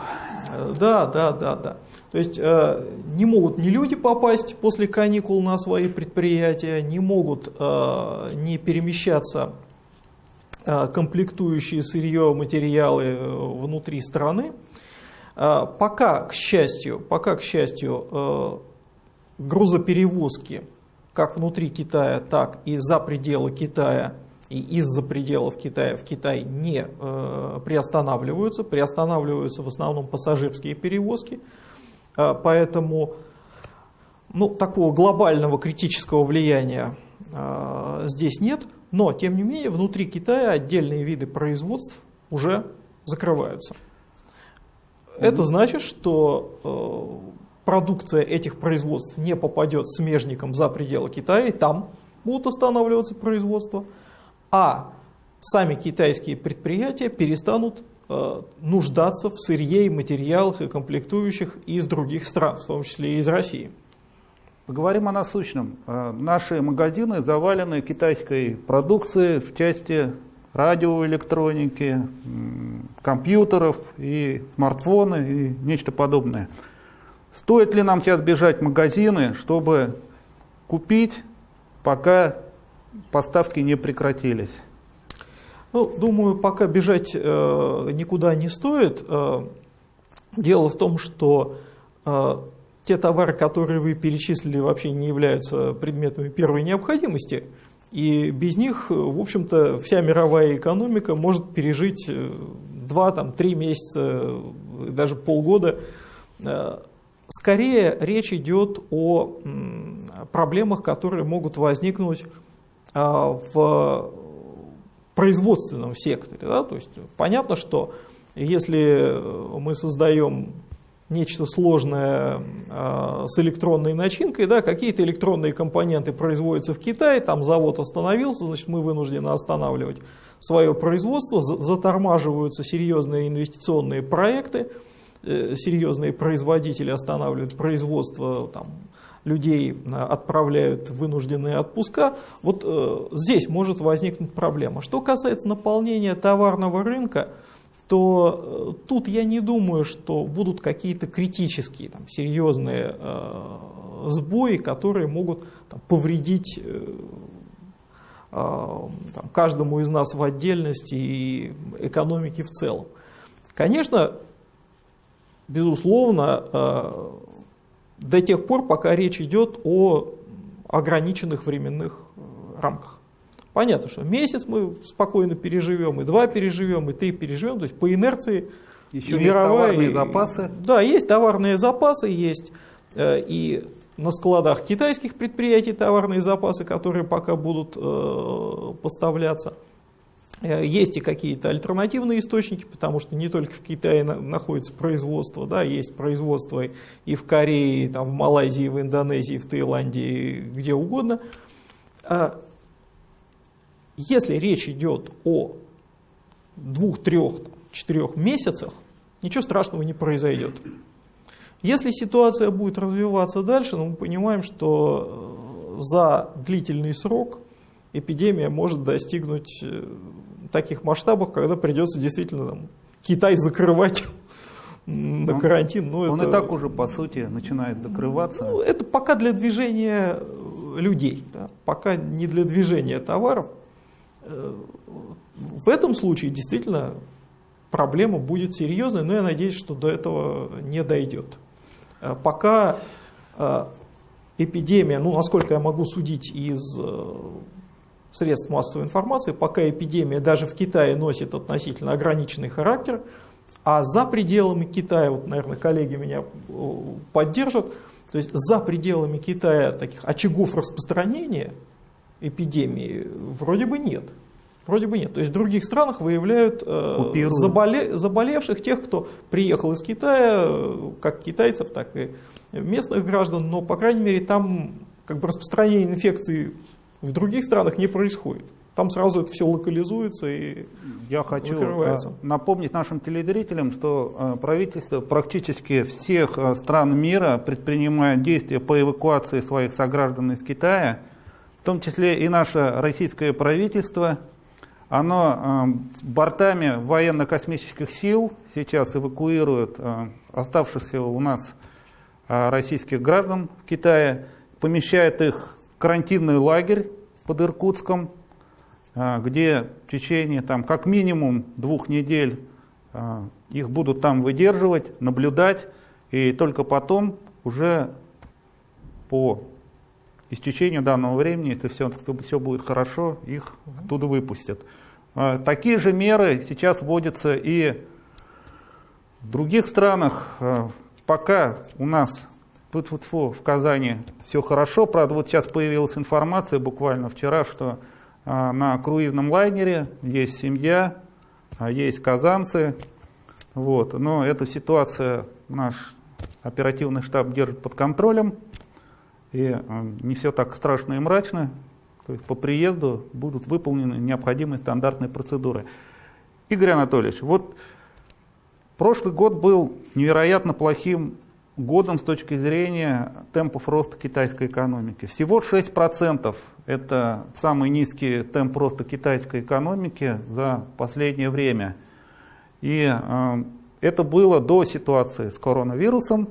Да, да, да, да. То есть э, не могут ни люди попасть после каникул на свои предприятия, не могут э, не перемещаться э, комплектующие сырье, материалы э, внутри страны. Э, пока, к счастью, пока, к счастью, э, грузоперевозки как внутри Китая, так и за пределы Китая и из-за пределов Китая в Китай не э, приостанавливаются. Приостанавливаются в основном пассажирские перевозки. Э, поэтому ну, такого глобального критического влияния э, здесь нет. Но, тем не менее, внутри Китая отдельные виды производств уже закрываются. Это значит, что э, продукция этих производств не попадет смежникам за пределы Китая, и там будут останавливаться производства, а сами китайские предприятия перестанут э, нуждаться в сырье материалах и комплектующих из других стран, в том числе и из России.
Поговорим о насущном. Э, наши магазины завалены китайской продукцией в части радиоэлектроники, компьютеров и смартфоны и нечто подобное. Стоит ли нам сейчас бежать в магазины, чтобы купить, пока поставки не прекратились?
Ну, думаю, пока бежать э, никуда не стоит. Э, дело в том, что э, те товары, которые вы перечислили, вообще не являются предметами первой необходимости. И без них, в общем-то, вся мировая экономика может пережить 2-3 месяца, даже полгода э, Скорее речь идет о проблемах, которые могут возникнуть а, в производственном секторе. Да? То есть понятно, что если мы создаем нечто сложное э, с электронной начинкой, да, какие-то электронные компоненты производятся в Китае, там завод остановился, значит мы вынуждены останавливать свое производство, затормаживаются серьезные инвестиционные проекты, серьезные производители останавливают производство, там, людей э, отправляют в вынужденные отпуска. Вот э, здесь может возникнуть проблема. Что касается наполнения товарного рынка, то э, тут я не думаю, что будут какие-то критические, там, серьезные э, сбои, которые могут там, повредить э, э, каждому из нас в отдельности и экономике в целом. Конечно, безусловно, э, до тех пор, пока речь идет о ограниченных временных э, рамках. Понятно, что месяц мы спокойно переживем, и два переживем, и три переживем, то есть по инерции
Еще и мировая, товарные запасы.
Да, есть товарные запасы, есть э, и на складах китайских предприятий товарные запасы, которые пока будут поставляться. Э, есть и какие-то альтернативные источники, потому что не только в Китае находится производство, да, есть производство и в Корее, там, в Малайзии, в Индонезии, в Таиланде, где угодно. А если речь идет о двух, трех, четырех месяцах, ничего страшного не произойдет. Если ситуация будет развиваться дальше, ну, мы понимаем, что э, за длительный срок эпидемия может достигнуть э, таких масштабов, когда придется действительно там, Китай закрывать на он, карантин.
Ну, он это, и так уже, по сути, начинает закрываться. Ну,
это пока для движения людей, да, пока не для движения товаров. В этом случае действительно проблема будет серьезной, но я надеюсь, что до этого не дойдет. Э, пока э, эпидемия, ну насколько я могу судить из э, средств массовой информации, пока эпидемия даже в Китае носит относительно ограниченный характер, а за пределами Китая, вот, наверное, коллеги меня поддержат, то есть за пределами Китая таких очагов распространения эпидемии вроде бы нет. Вроде бы нет. То есть в других странах выявляют э, заболе, заболевших, тех, кто приехал из Китая, э, как китайцев, так и местных граждан, но, по крайней мере, там как бы распространение инфекции в других странах не происходит. Там сразу это все локализуется и
Я хочу э, напомнить нашим телезрителям, что э, правительство практически всех стран мира предпринимает действия по эвакуации своих сограждан из Китая, в том числе и наше российское правительство – оно э, бортами военно-космических сил сейчас эвакуирует э, оставшихся у нас э, российских граждан в Китае, помещает их карантинный лагерь под Иркутском, э, где в течение там, как минимум двух недель э, их будут там выдерживать, наблюдать, и только потом уже по истечению данного времени, если все, все будет хорошо, их оттуда выпустят. А, такие же меры сейчас вводятся и в других странах. А, пока у нас тут вот в Казани все хорошо, правда, вот сейчас появилась информация буквально вчера, что а, на круизном лайнере есть семья, есть казанцы, вот, но эта ситуация наш оперативный штаб держит под контролем. И э, не все так страшно и мрачно. То есть по приезду будут выполнены необходимые стандартные процедуры. Игорь Анатольевич, вот прошлый год был невероятно плохим годом с точки зрения темпов роста китайской экономики. Всего 6% это самый низкий темп роста китайской экономики за последнее время. И э, это было до ситуации с коронавирусом.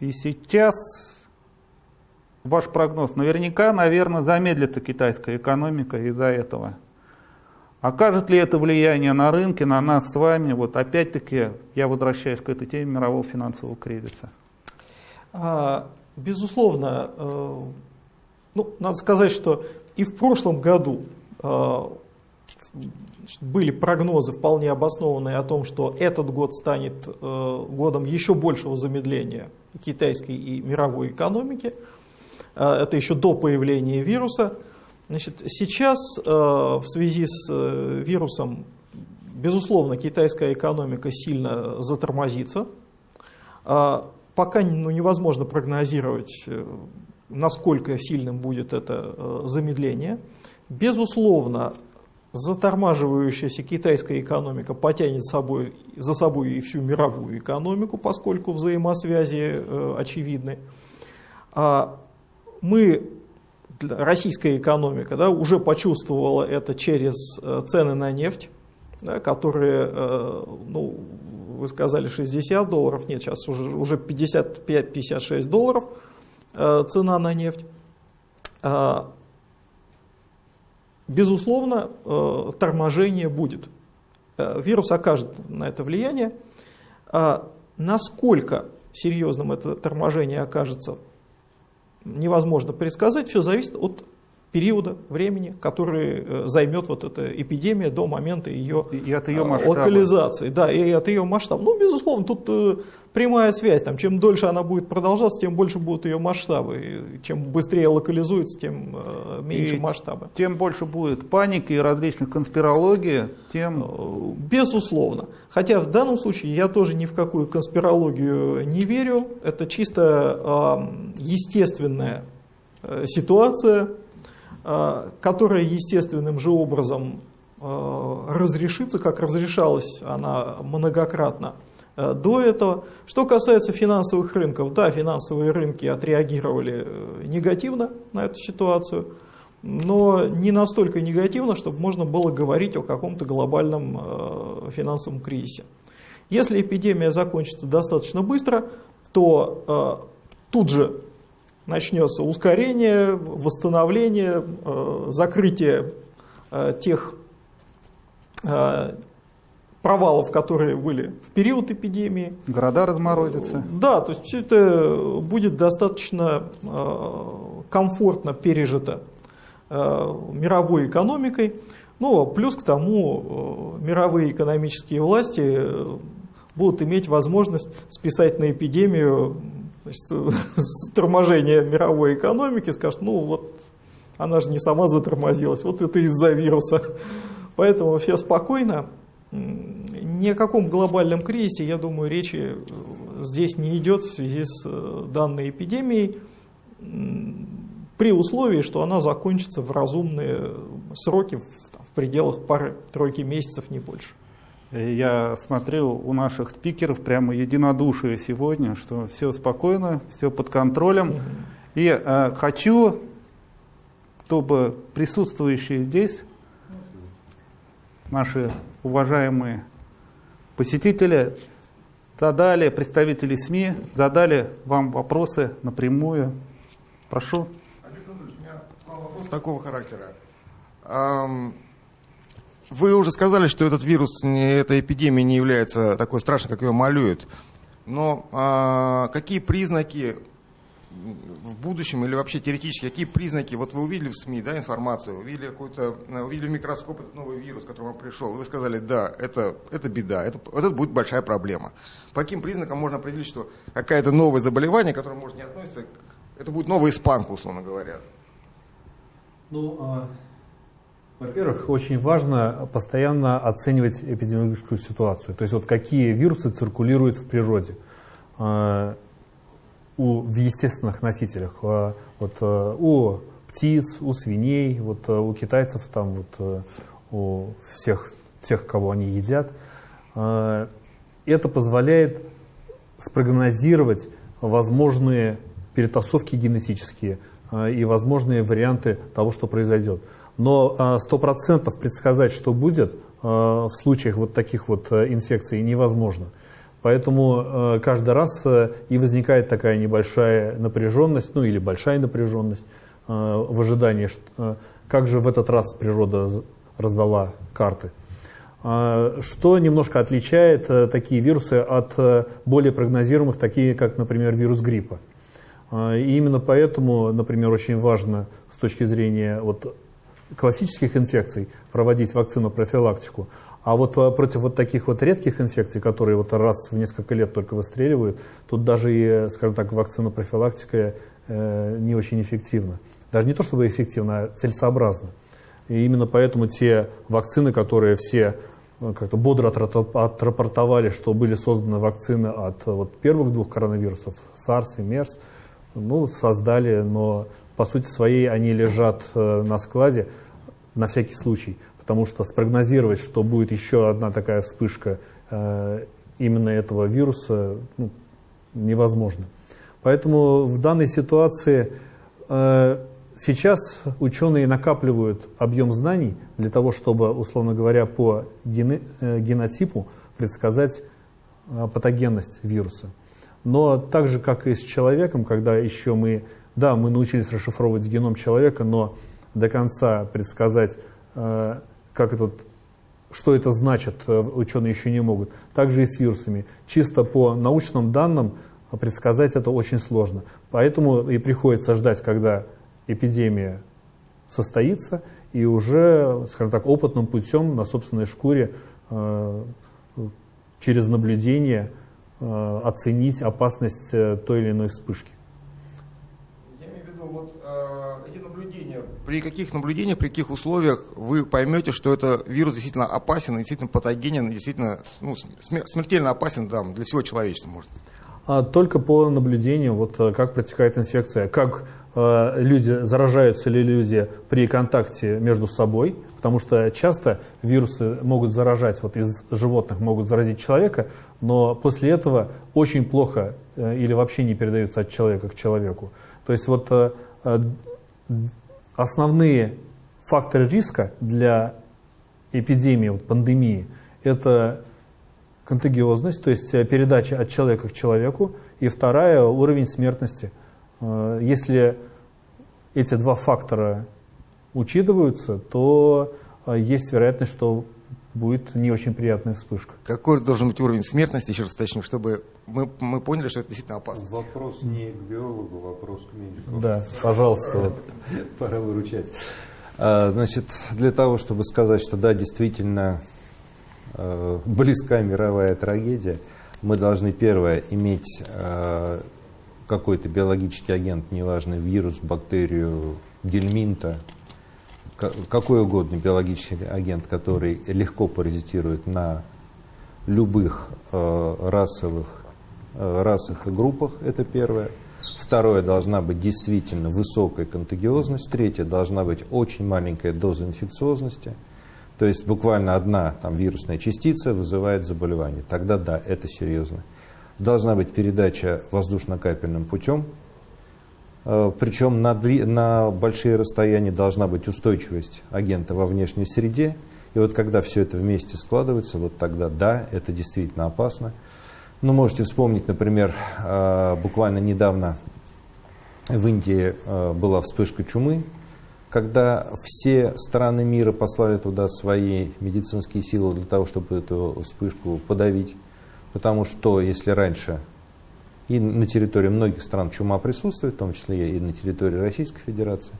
И сейчас ваш прогноз? Наверняка, наверное, замедлится китайская экономика из-за этого. Окажет ли это влияние на рынки, на нас с вами? Вот опять-таки я возвращаюсь к этой теме мирового финансового кризиса.
А, безусловно, э, ну, надо сказать, что и в прошлом году э, были прогнозы вполне обоснованные о том, что этот год станет э, годом еще большего замедления китайской и мировой экономики. Это еще до появления вируса. Значит, сейчас в связи с вирусом, безусловно, китайская экономика сильно затормозится. Пока ну, невозможно прогнозировать, насколько сильным будет это замедление. Безусловно, затормаживающаяся китайская экономика потянет собой, за собой и всю мировую экономику, поскольку взаимосвязи э, очевидны. А мы, российская экономика, да, уже почувствовала это через э, цены на нефть, да, которые, э, ну, вы сказали 60 долларов, нет, сейчас уже, уже 55-56 долларов э, цена на нефть. А, безусловно, торможение будет. Вирус окажет на это влияние. А насколько серьезным это торможение окажется, невозможно предсказать. Все зависит от периода времени, который э, займет вот эта эпидемия до момента ее,
и от ее масштаба.
локализации. Да, и от ее масштаба. Ну, безусловно, тут прямая связь. Там, чем дольше она будет продолжаться, тем больше будут ее масштабы. И чем быстрее локализуется, тем э, меньше и масштабы.
Тем больше будет паники и различных конспирологий, тем...
Э, безусловно. Хотя в данном случае я тоже ни в какую конспирологию не верю. Это чисто э, естественная э, ситуация, э, которая естественным же образом э, разрешится, как разрешалась она многократно Э, до этого. Что касается финансовых рынков, да, финансовые рынки отреагировали э, негативно на эту ситуацию, но не настолько негативно, чтобы можно было говорить о каком-то глобальном э, финансовом кризисе. Если эпидемия закончится достаточно быстро, то тут же начнется ускорение, восстановление, закрытие тех провалов, которые были в период эпидемии.
Города разморозятся.
Да, то есть все это будет достаточно э, комфортно пережито э, мировой экономикой. Ну, плюс к тому, э, мировые экономические власти будут иметь возможность списать на эпидемию значит, торможение мировой экономики, скажут, ну вот она же не сама затормозилась, вот это из-за вируса. Поэтому все спокойно. Ни о каком глобальном кризисе, я думаю, речи э, здесь не идет в связи с э, данной эпидемией, при условии, что она закончится в разумные сроки, в, в пределах пары-тройки месяцев, не больше.
Я смотрел у наших спикеров прямо единодушие сегодня, что все спокойно, все под контролем. И э, хочу, чтобы присутствующие здесь наши уважаемые посетители задали, представители СМИ задали вам вопросы напрямую. Прошу.
Анатольевич, у меня вопрос такого характера. Вы уже сказали, что этот вирус, эта эпидемия не является такой страшной, как ее малюют. Но а, какие признаки в будущем или вообще теоретически, какие признаки, вот вы увидели в СМИ да, информацию, увидели, какой-то, э, увидели в микроскоп этот новый вирус, который вам пришел, и вы сказали, да, это, это беда, это, это будет большая проблема. По каким признакам можно определить, что какое-то новое заболевание, которое может не относиться, это будет новая испанка, условно говоря?
Ну, а, во-первых, очень важно постоянно оценивать эпидемиологическую ситуацию, то есть вот какие вирусы циркулируют в природе. А, у, в естественных носителях. А, вот, э, у птиц, у свиней, вот, э, у китайцев, там, вот, э, у всех тех, кого они едят. Это позволяет спрогнозировать возможные перетасовки генетические и возможные варианты того, что произойдет. Но сто процентов предсказать, что будет в случаях вот таких вот инфекций невозможно. Поэтому э, каждый раз э, и возникает такая небольшая напряженность, ну или большая напряженность э, в ожидании, как же в этот раз природа раздала карты. Что немножко отличает такие вирусы от более прогнозируемых, такие как, например, вирус гриппа. И именно поэтому, например, очень важно с точки зрения вот, классических инфекций проводить вакцину профилактику, а вот э, против вот таких вот редких инфекций, которые вот раз в несколько лет только выстреливают, тут даже и, скажем так, вакцина профилактика э, не очень эффективна. Даже не то чтобы эффективно, а целесообразно. И именно поэтому те вакцины, которые все э, как-то бодро отрапортовали, что были созданы вакцины от вот, первых двух коронавирусов, SARS и MERS, ну, создали, но по сути своей они лежат э, на складе на всякий случай, потому что спрогнозировать, что будет еще одна такая вспышка э, именно этого вируса, ну, невозможно. Поэтому в данной ситуации э, сейчас ученые накапливают объем знаний для того, чтобы, условно говоря, по генотипу предсказать патогенность вируса. Но так же, как и с человеком, когда еще мы да, мы научились расшифровывать геном человека, но до конца предсказать, э, как этот, что это значит, э, ученые еще не могут. Также и с вирусами. Чисто по научным данным предсказать это очень сложно. Поэтому и приходится ждать, когда эпидемия состоится, и уже, скажем так, опытным путем на собственной шкуре э, через наблюдение оценить опасность той или иной вспышки.
При каких наблюдениях, при каких условиях вы поймете, что это вирус действительно опасен, действительно патогенен, действительно ну, смертельно опасен да, для всего человечества, может?
А, только по наблюдению, вот э, как протекает инфекция, как э, люди, заражаются ли люди при контакте между собой, потому что часто вирусы могут заражать, вот из животных могут заразить человека, но после этого очень плохо э, или вообще не передаются от человека к человеку. То есть вот э, э основные факторы риска для эпидемии, вот пандемии, это контагиозность, то есть э, передача от человека к человеку, и вторая – уровень смертности. Если эти два фактора учитываются, то есть вероятность, что будет не очень приятная вспышка.
Какой должен быть уровень смертности, еще раз уточню, чтобы мы, мы поняли, что это действительно опасно?
Вопрос не к биологу, вопрос к медику.
Да, пожалуйста.
Пора выручать. А, значит, для того, чтобы сказать, что да, действительно а, близка мировая трагедия, мы должны, первое, иметь а, какой-то биологический агент, неважно, вирус, бактерию, гельминта, какой угодно биологический агент, который легко паразитирует на любых э, расовых э, расах и группах, это первое. Второе, должна быть действительно высокая контагиозность. Третье, должна быть очень маленькая доза инфекциозности. То есть буквально одна там, вирусная частица вызывает заболевание. Тогда да, это серьезно. Должна быть передача воздушно-капельным путем, Причем на, на большие расстояния должна быть устойчивость агента во внешней среде. И вот когда все это вместе складывается, вот тогда да, это действительно опасно. Ну, можете вспомнить, например, э, буквально недавно в Индии э, была вспышка чумы, когда все страны мира послали туда свои медицинские силы для того, чтобы эту вспышку подавить. Потому что если раньше и на территории многих стран чума присутствует, в том числе и на территории Российской Федерации.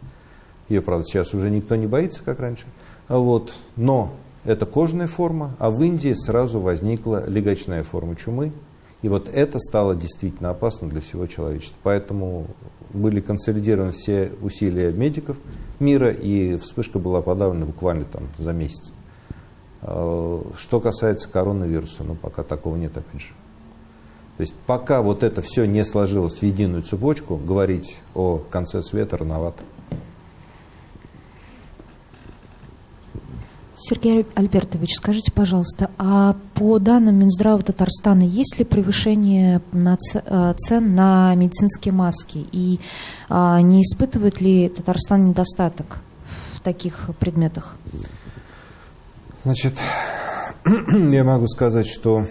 Ее, правда, сейчас уже никто не боится, как раньше. Вот. Но это кожная форма, а в Индии сразу возникла легочная форма чумы. И вот это стало действительно опасно для всего человечества. Поэтому были консолидированы все усилия медиков мира, и вспышка была подавлена буквально там за месяц. А, что касается коронавируса, ну пока такого нет, опять же. То есть пока вот это все не сложилось в единую цепочку, говорить о конце света рановато.
Сергей Альбертович, скажите, пожалуйста, а по данным Минздрава Татарстана есть ли превышение э, цен на медицинские маски? И а, не испытывает ли Татарстан недостаток в таких предметах?
Значит, я могу сказать, что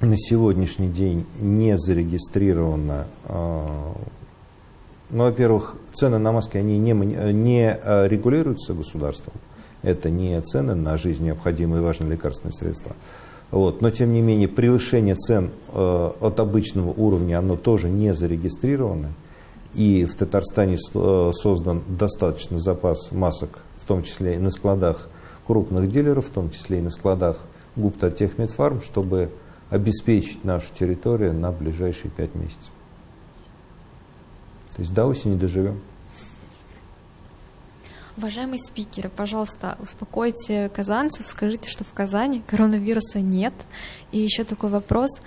на сегодняшний день не зарегистрировано, а, ну, во-первых, цены на маски, они не, не а, регулируются государством. Это не цены на жизнь необходимые и важные лекарственные средства. Вот. Но, тем не менее, превышение цен э, от обычного уровня, оно тоже не зарегистрировано. И в Татарстане создан достаточно запас масок, в том числе и на складах крупных дилеров, в том числе и на складах Гупта Техмедфарм, чтобы обеспечить нашу территорию на ближайшие пять месяцев. То есть до осени доживем.
Уважаемые спикеры, пожалуйста, успокойте казанцев, скажите, что в Казани коронавируса нет. И еще такой вопрос.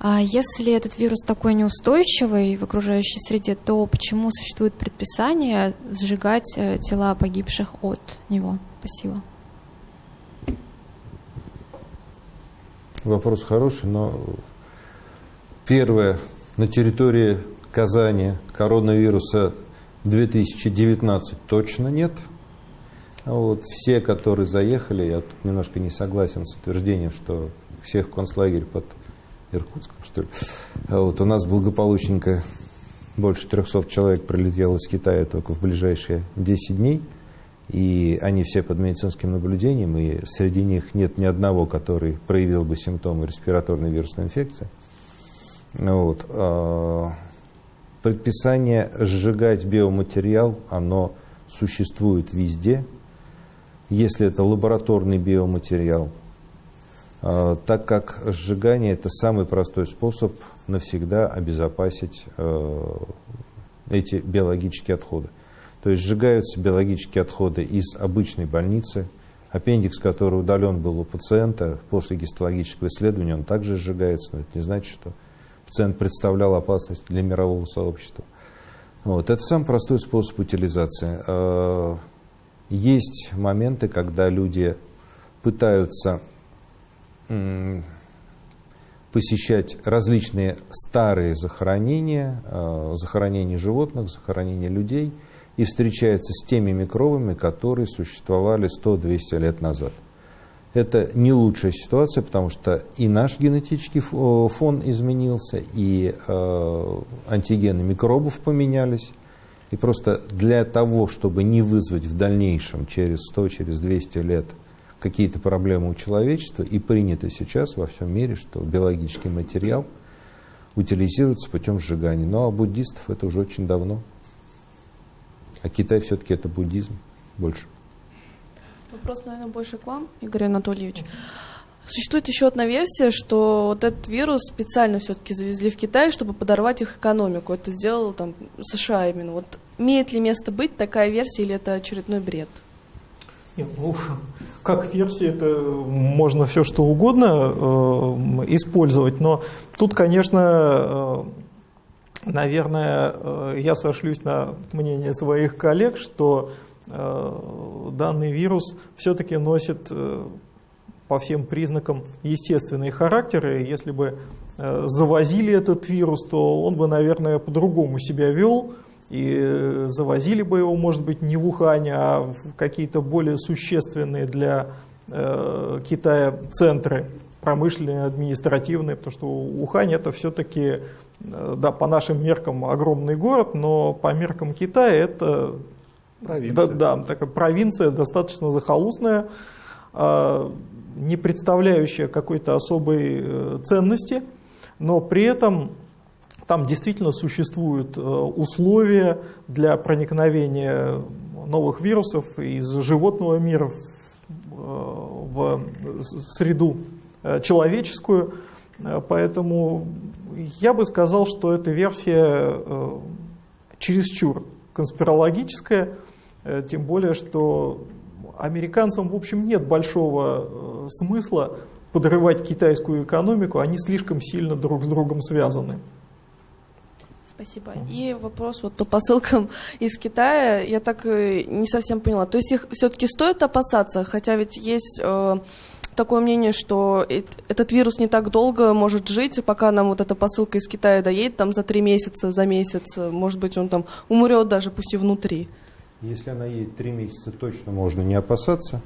А если этот вирус такой неустойчивый в окружающей среде, то почему существует предписание сжигать э, тела погибших от него? Спасибо.
Вопрос хороший, но первое, на территории Казани коронавируса 2019 точно нет. А вот все, которые заехали, я тут немножко не согласен с утверждением, что всех концлагерь под Иркутском, что ли. А вот у нас благополучненько больше 300 человек прилетело из Китая только в ближайшие 10 дней. И они все под медицинским наблюдением, и среди них нет ни одного, который проявил бы симптомы респираторной вирусной инфекции. Вот. А, предписание сжигать биоматериал, оно существует везде. Если это лабораторный биоматериал, а, так как сжигание это самый простой способ навсегда обезопасить а, эти биологические отходы. То есть сжигаются биологические отходы из обычной больницы, аппендикс, который удален был у пациента после гистологического исследования, он также сжигается, но это не значит, что пациент представлял опасность для мирового сообщества. Вот. Это самый простой способ утилизации. А, есть моменты, когда люди пытаются посещать различные старые захоронения, а, захоронения животных, захоронения людей – и встречается с теми микробами, которые существовали 100-200 лет назад. Это не лучшая ситуация, потому что и наш генетический фон изменился, и э, антигены микробов поменялись. И просто для того, чтобы не вызвать в дальнейшем, через 100, через 200 лет, какие-то проблемы у человечества, и принято сейчас во всем мире, что биологический материал утилизируется путем сжигания. Но у буддистов это уже очень давно. А Китай все-таки это буддизм больше.
Вопрос, наверное, больше к вам, Игорь Анатольевич. Существует еще одна версия, что вот этот вирус специально все-таки завезли в Китай, чтобы подорвать их экономику. Это сделал там США именно. Вот имеет ли место быть такая версия или это очередной бред?
Нет, ну, как версия, это можно все что угодно э, использовать, но тут, конечно, э, Наверное, э, я сошлюсь на мнение своих коллег, что э, данный вирус все-таки носит э, по всем признакам естественные характеры. Если бы завозили этот вирус, то он бы, наверное, по-другому себя вел. И завозили бы его, может быть, не в Ухане, а в какие-то более существенные для Китая центры промышленные, административные, потому что Ухань это все-таки да, по нашим меркам огромный город, но по меркам Китая это провинция, да, да, такая провинция достаточно захолустная, а, не представляющая какой-то особой э, ценности, но при этом там действительно существуют э, условия для проникновения новых вирусов из животного мира в среду человеческую, поэтому я бы сказал, что эта версия э, чересчур конспирологическая, э, тем более, что американцам, в общем, нет большого э, смысла подрывать китайскую экономику, они слишком сильно друг с другом связаны.
Спасибо. И вопрос вот по посылкам из Китая, я так не совсем поняла. То есть их все-таки стоит опасаться, хотя ведь есть такое мнение, что этот вирус не так долго может жить, пока нам вот эта посылка из Китая доедет, там за три месяца, за месяц, может быть, он там умрет даже, пусть и внутри.
Если она едет три месяца, точно можно не опасаться.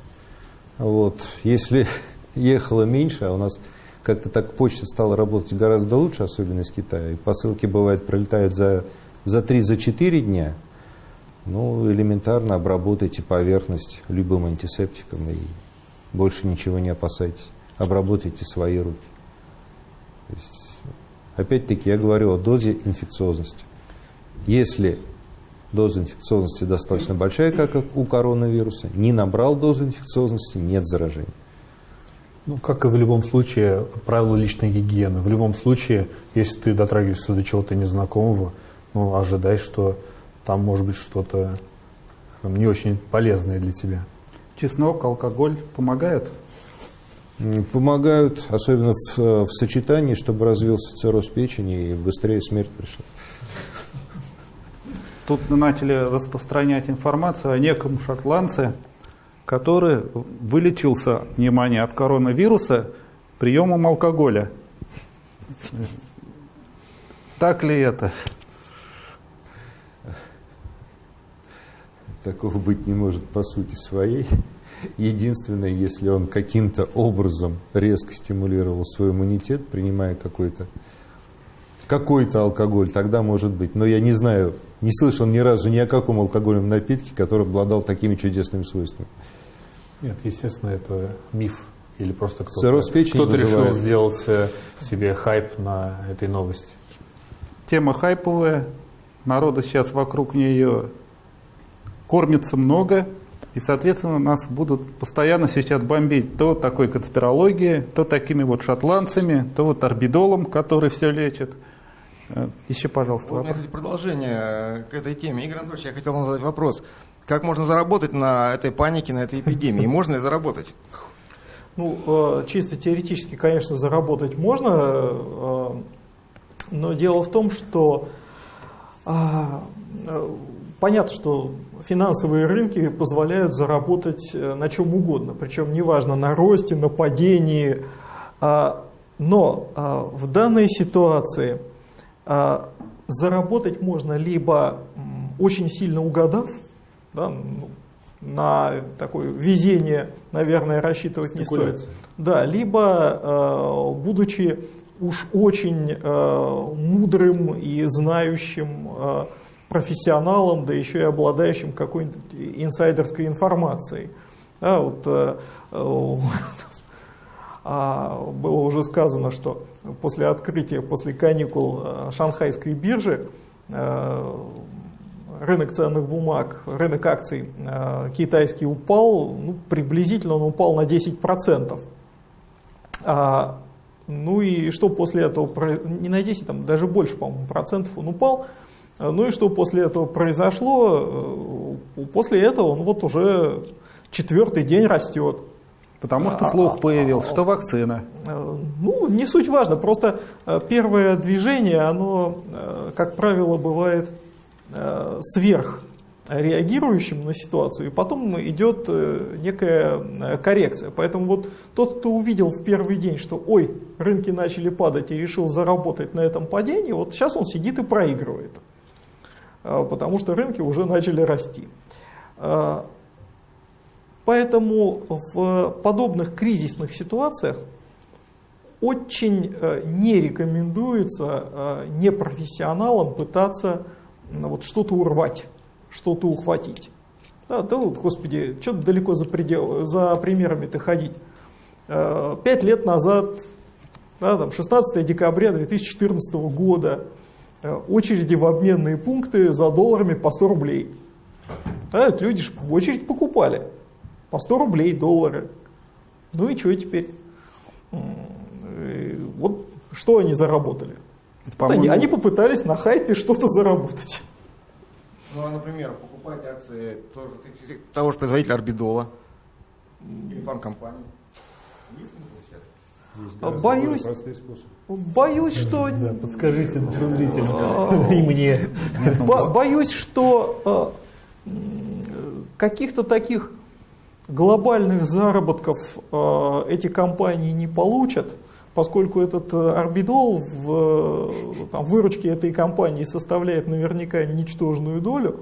Вот. Если ехала меньше, а у нас как-то так почта стала работать гораздо лучше, особенно из Китая, и посылки, бывает, пролетают за, за 3-4 дня, ну, элементарно обработайте поверхность любым антисептиком и больше ничего не опасайтесь. Обработайте свои руки. Опять-таки я говорю о дозе инфекциозности. Если доза инфекциозности достаточно большая, как у коронавируса, не набрал дозу инфекциозности, нет заражения.
Ну, как и в любом случае, правила личной гигиены. В любом случае, если ты дотрагиваешься до чего-то незнакомого, ну, ожидай, что там может быть что-то не очень полезные для тебя.
Чеснок, алкоголь помогают?
Помогают, особенно в, э, в сочетании, чтобы развился цирроз печени и быстрее смерть пришла.
Тут начали распространять информацию о неком шотландце, который вылечился, внимание, от коронавируса приемом алкоголя. Так ли это?
Такого быть не может по сути своей. Единственное, если он каким-то образом резко стимулировал свой иммунитет, принимая какой-то какой-то алкоголь, тогда может быть. Но я не знаю, не слышал ни разу ни о каком алкогольном напитке, который обладал такими чудесными свойствами.
Нет, естественно, это миф. Или просто кто-то,
печени
кто-то решил сделать э, себе хайп на этой новости.
Тема хайповая, народа сейчас вокруг нее кормится много, и, соответственно, нас будут постоянно сейчас бомбить то такой конспирологией, то такими вот шотландцами, то вот орбидолом, который все лечит. Э, Еще, пожалуйста,
Вот у меня,
вопрос.
кстати, продолжение э, к этой теме. Игорь Анатольевич, я хотел вам задать вопрос. Как можно заработать на этой панике, на этой эпидемии? Можно ли заработать?
Ну, э, чисто теоретически, конечно, заработать можно, но дело в том, что а, понятно, что финансовые рынки позволяют заработать э, на чем угодно, причем неважно на росте, на падении, А, но а, в данной ситуации а, заработать можно либо очень сильно угадав, да, ну, на такое везение, наверное, рассчитывать не стоит.
Спекуляция.
Да, либо будучи уж очень мудрым и знающим профессионалом, да еще и обладающим какой-нибудь инсайдерской информацией. Да, вот, э, э, а, было уже сказано, что после открытия, после каникул э, шанхайской биржи рынок ценных бумаг, рынок акций китайский упал, ну, приблизительно он упал на 10%. А, ну и что после этого, не на 10, там даже больше, по-моему, процентов он упал. А, Ну и что после этого произошло? Э, После этого он вот уже четвертый день растет.
Потому что слух появился, что вакцина.
Э, Ну, не суть важно, просто э, первое движение, оно, как правило, бывает э, сверх реагирующим на ситуацию, и потом идет некая коррекция. Поэтому вот тот, кто увидел в первый день, что ой, рынки начали падать и решил заработать на этом падении, вот сейчас он сидит и проигрывает, потому что рынки уже начали расти. Э, Поэтому в подобных кризисных ситуациях очень э, не рекомендуется э, непрофессионалам пытаться вот что-то урвать, что-то ухватить. Да, да вот, господи, что далеко за, предел, за примерами-то ходить. Э, Пять лет назад, да, там, 16 декабря 2014 года, очереди в обменные пункты за долларами по 100 рублей. Да, люди ж в очередь покупали. По 100 рублей доллары. Ну и что теперь? Э, Вот что они заработали? Они, они попытались на хайпе что-то заработать.
Ну, а, например, покупать акции тоже, того же производителя Орбидола или фармкомпании. Есть смысл сейчас?
Есть
А,
гораздо
боюсь. Боюсь, что
Да, подскажите нашим зрителям и мне.
Бо- Боюсь, что э, каких-то таких глобальных заработков э, эти компании не получат, поскольку этот э, орбидол в там, выручке этой компании составляет наверняка ничтожную долю.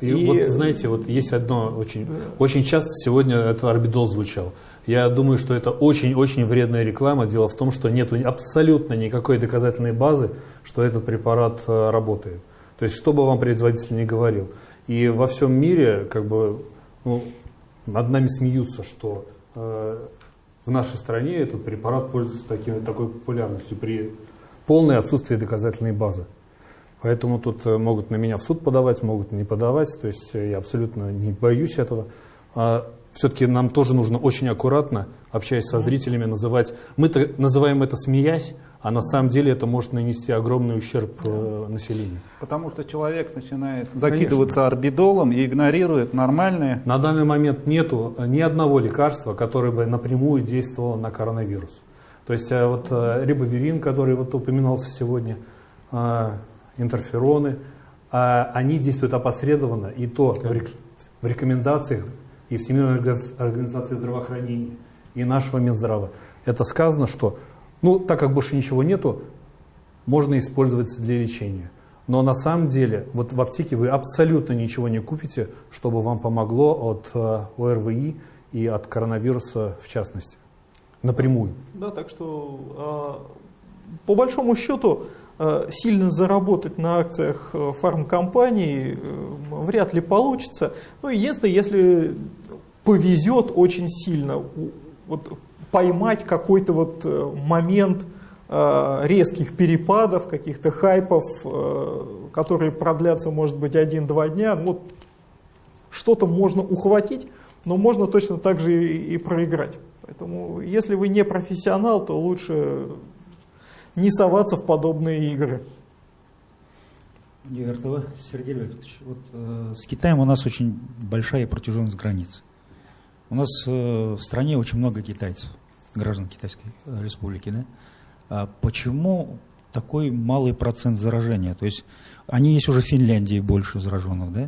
И,
И-
вот знаете, вот есть одно очень, очень часто сегодня этот орбидол звучал. Я думаю, что это очень-очень вредная реклама. Дело в том, что нет абсолютно никакой доказательной базы, что этот препарат э, работает. То есть, что бы вам производитель ни говорил. И во всем мире, как бы, ну, над нами смеются, что э, в нашей стране этот препарат пользуется таким, такой популярностью при полное отсутствии доказательной базы. Поэтому тут э, могут на меня в суд подавать, могут не подавать. То есть э, я абсолютно не боюсь этого. А все-таки нам тоже нужно очень аккуратно, общаясь со зрителями, называть. Мы называем это смеясь, а на самом деле это может нанести огромный ущерб э, населению.
Потому что человек начинает закидываться орбидолом и игнорирует нормальные.
На данный момент нету ни одного лекарства, которое бы напрямую действовало на коронавирус. То есть вот рибовирин, который вот упоминался сегодня, интерфероны, они действуют опосредованно, и то в рекомендациях и Всемирной организации здравоохранения, и нашего Минздрава. Это сказано, что, ну, так как больше ничего нету, можно использовать для лечения. Но на самом деле, вот в аптеке вы абсолютно ничего не купите, чтобы вам помогло от ОРВИ и от коронавируса в частности напрямую.
Да, так что а, по большому счету а, сильно заработать на акциях э, фармкомпаний э, вряд ли получится. Ну, единственное, если повезет очень сильно вот, поймать какой-то вот э, момент резких перепадов, каких-то хайпов, которые продлятся, может быть, один-два дня. Ну, что-то можно ухватить, но можно точно так же и проиграть. Поэтому, если вы не профессионал, то лучше не соваться в подобные игры.
Невертова, Сергей Леонидович, вот, э, с Китаем у нас очень большая протяженность границ. У нас э, в стране очень много китайцев, граждан Китайской республики. Да? А почему такой малый процент заражения? То есть они есть уже в Финляндии больше зараженных, да?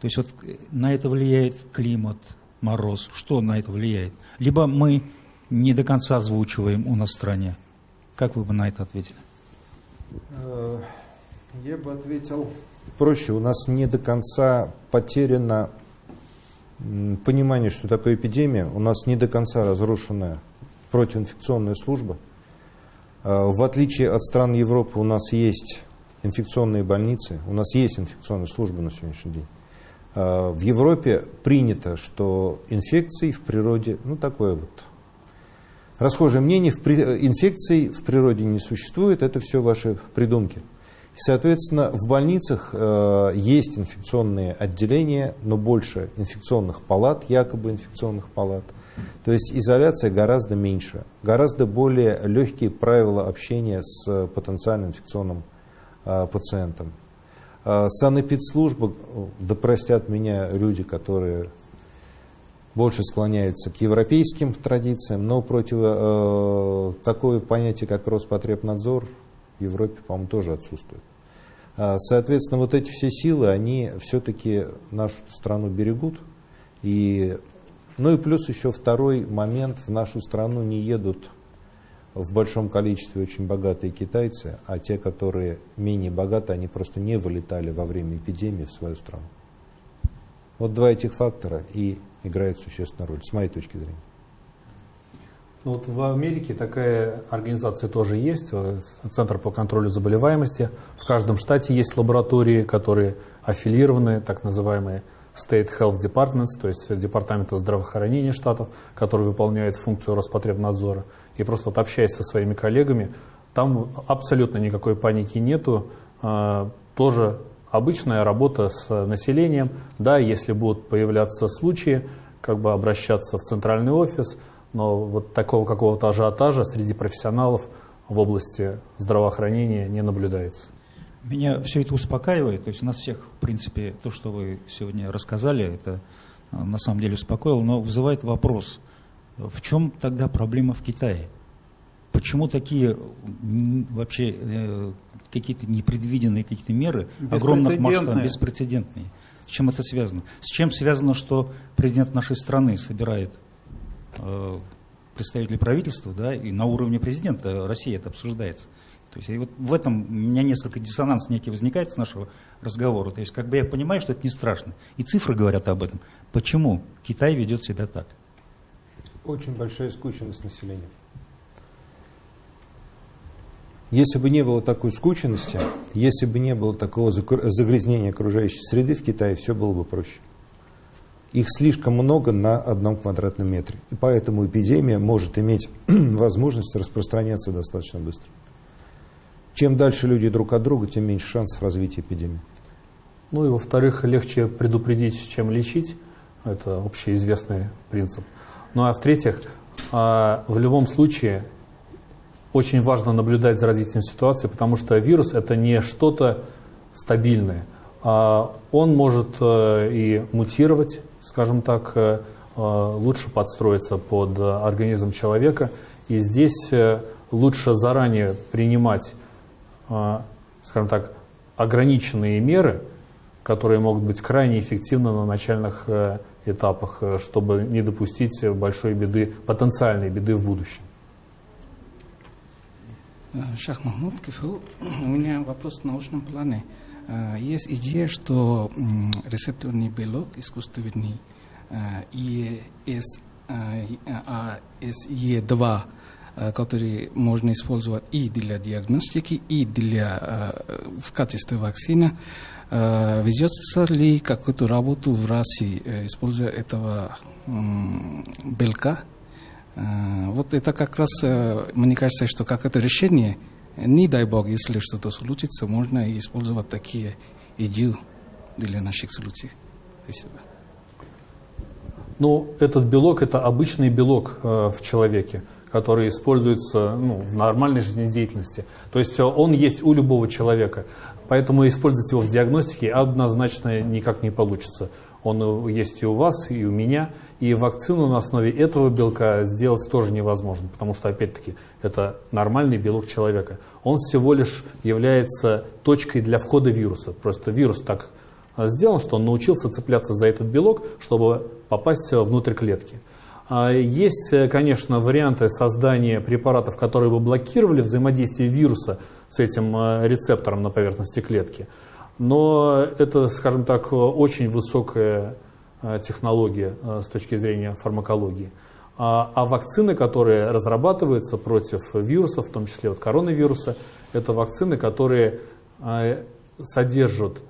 То есть вот на это влияет климат, мороз? Что на это влияет? Либо мы не до конца озвучиваем у нас в стране. Как вы бы на это ответили?
Э, я бы ответил проще. У нас не до конца потеряно понимание, что такое эпидемия. У нас не до конца разрушена противоинфекционная служба. Э, в отличие от стран Европы у нас есть инфекционные больницы, у нас есть инфекционная служба на сегодняшний день. Э, в Европе принято, что инфекции в природе, ну такое вот расхожее мнение, в при, инфекций в природе не существует, это все ваши придумки. Соответственно, в больницах э, есть инфекционные отделения, но больше инфекционных палат, якобы инфекционных палат. То есть изоляция гораздо меньше, гораздо более легкие правила общения с потенциально инфекционным э, пациентом. А, санэпидслужба, да простят меня люди, которые больше склоняются к европейским традициям, но против э, такое понятие, как Роспотребнадзор, в Европе, по-моему, тоже отсутствует. А, соответственно, вот эти все силы, они все-таки нашу страну берегут. И, ну и плюс еще второй момент, в нашу страну не едут в большом количестве очень богатые китайцы, а те, которые менее богаты, они просто не вылетали во время эпидемии в свою страну. Вот два этих фактора и играют существенную роль, с моей точки зрения.
Ну вот в Америке такая организация тоже есть, Центр по контролю заболеваемости. В каждом штате есть лаборатории, которые аффилированы, так называемые State Health Departments, то есть департаменты здравоохранения штатов, которые выполняют функцию Роспотребнадзора и просто вот общаясь со своими коллегами, там абсолютно никакой паники нету, а, тоже обычная работа с населением, да, если будут появляться случаи, как бы обращаться в центральный офис, но вот такого какого-то ажиотажа среди профессионалов в области здравоохранения не наблюдается.
Меня все это успокаивает, то есть нас всех, в принципе, то, что вы сегодня рассказали, это а, на самом деле успокоило, но вызывает вопрос – в чем тогда проблема в Китае? Почему такие вообще э, какие-то непредвиденные какие-то меры огромных масштабов, беспрецедентные? С чем это связано? С чем связано, что президент нашей страны собирает э, представителей правительства, да, и на уровне президента России это обсуждается? То есть и вот в этом у меня несколько диссонанс некий возникает с нашего разговора. То есть как бы я понимаю, что это не страшно. И цифры говорят об этом. Почему Китай ведет себя так?
Очень большая скученность населения. Если бы не было такой скученности, если бы не было такого загрязнения окружающей среды в Китае, все было бы проще. Их слишком много на одном квадратном метре. И поэтому эпидемия может иметь возможность распространяться достаточно быстро. Чем дальше люди друг от друга, тем меньше шансов развития эпидемии.
Ну и во-вторых, легче предупредить, чем лечить. Это общеизвестный принцип. Ну а в-третьих, а, в любом случае очень важно наблюдать за развитием ситуации, потому что вирус это не что-то стабильное. А он может э, и мутировать, скажем так, э, э, лучше подстроиться под организм человека. И здесь лучше заранее принимать, скажем так, ограниченные меры, которые могут быть крайне эффективны на начальных этапах, чтобы не допустить большой беды, потенциальной беды в будущем.
Шах Махмуд, КФУ. У меня вопрос в научном плане. Есть идея, что рецепторный белок искусственный ESE2, который можно использовать и для диагностики, и для, в качестве вакцины, ведется ли какую-то работу в России, используя этого белка? Вот это как раз, мне кажется, что как это решение – не дай бог, если что-то случится, можно использовать такие идеи для наших случаев. Спасибо.
Ну, этот белок – это обычный белок э, в человеке, который используется ну, в нормальной жизнедеятельности. То есть э, он есть у любого человека. Поэтому использовать его в диагностике однозначно никак не получится. Он есть и у вас, и у меня. И вакцину на основе этого белка сделать тоже невозможно, потому что, опять-таки, это нормальный белок человека. Он всего лишь является точкой для входа вируса. Просто вирус так сделан, что он научился цепляться за этот белок, чтобы попасть внутрь клетки. А есть, конечно, варианты создания препаратов, которые бы блокировали взаимодействие вируса с этим э, рецептором на поверхности клетки. Но это, скажем так, очень высокая э, технология э, с точки зрения фармакологии. А, а вакцины, которые разрабатываются против вирусов, в том числе вот коронавируса, это вакцины, которые содержат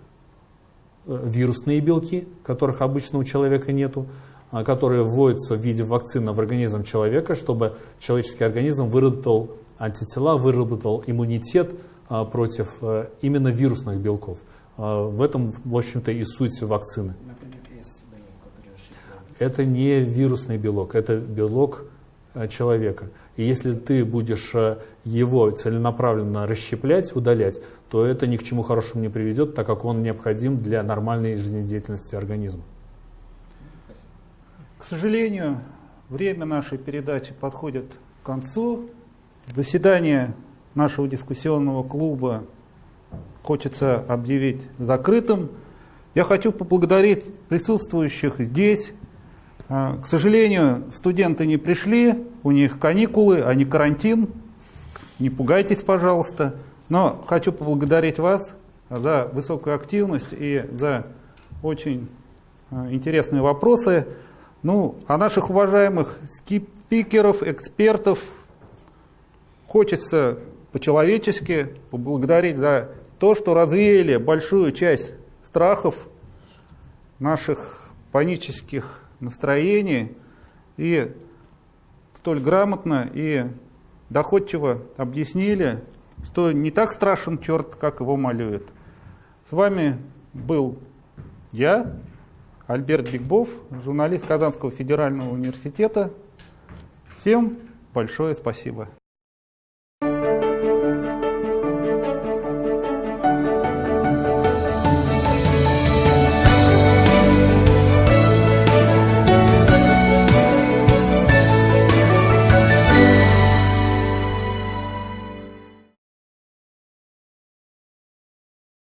вирусные белки, которых обычно у человека нету, а, которые вводятся в виде вакцины в организм человека, чтобы человеческий организм выработал антитела, выработал иммунитет против э, именно вирусных белков. В этом, в общем-то, и суть вакцины. Это не вирусный белок, это белок э, человека. И если ты будешь э, его целенаправленно расщеплять, удалять, то это ни к чему хорошему не приведет, так как он необходим для нормальной жизнедеятельности организма.
К сожалению, время нашей передачи подходит к концу. Заседание нашего дискуссионного клуба хочется объявить закрытым. Я хочу поблагодарить присутствующих здесь. А, к сожалению, студенты не пришли, у них каникулы, а не карантин. Не пугайтесь, пожалуйста. Но хочу поблагодарить вас за высокую активность и за очень а, интересные вопросы. Ну, а наших уважаемых спикеров, экспертов хочется по-человечески поблагодарить за то, что развеяли большую часть страхов наших панических настроений и столь грамотно и доходчиво объяснили, что не так страшен черт, как его малюют. С вами был я, Альберт Бигбов, журналист Казанского федерального университета. Всем большое спасибо.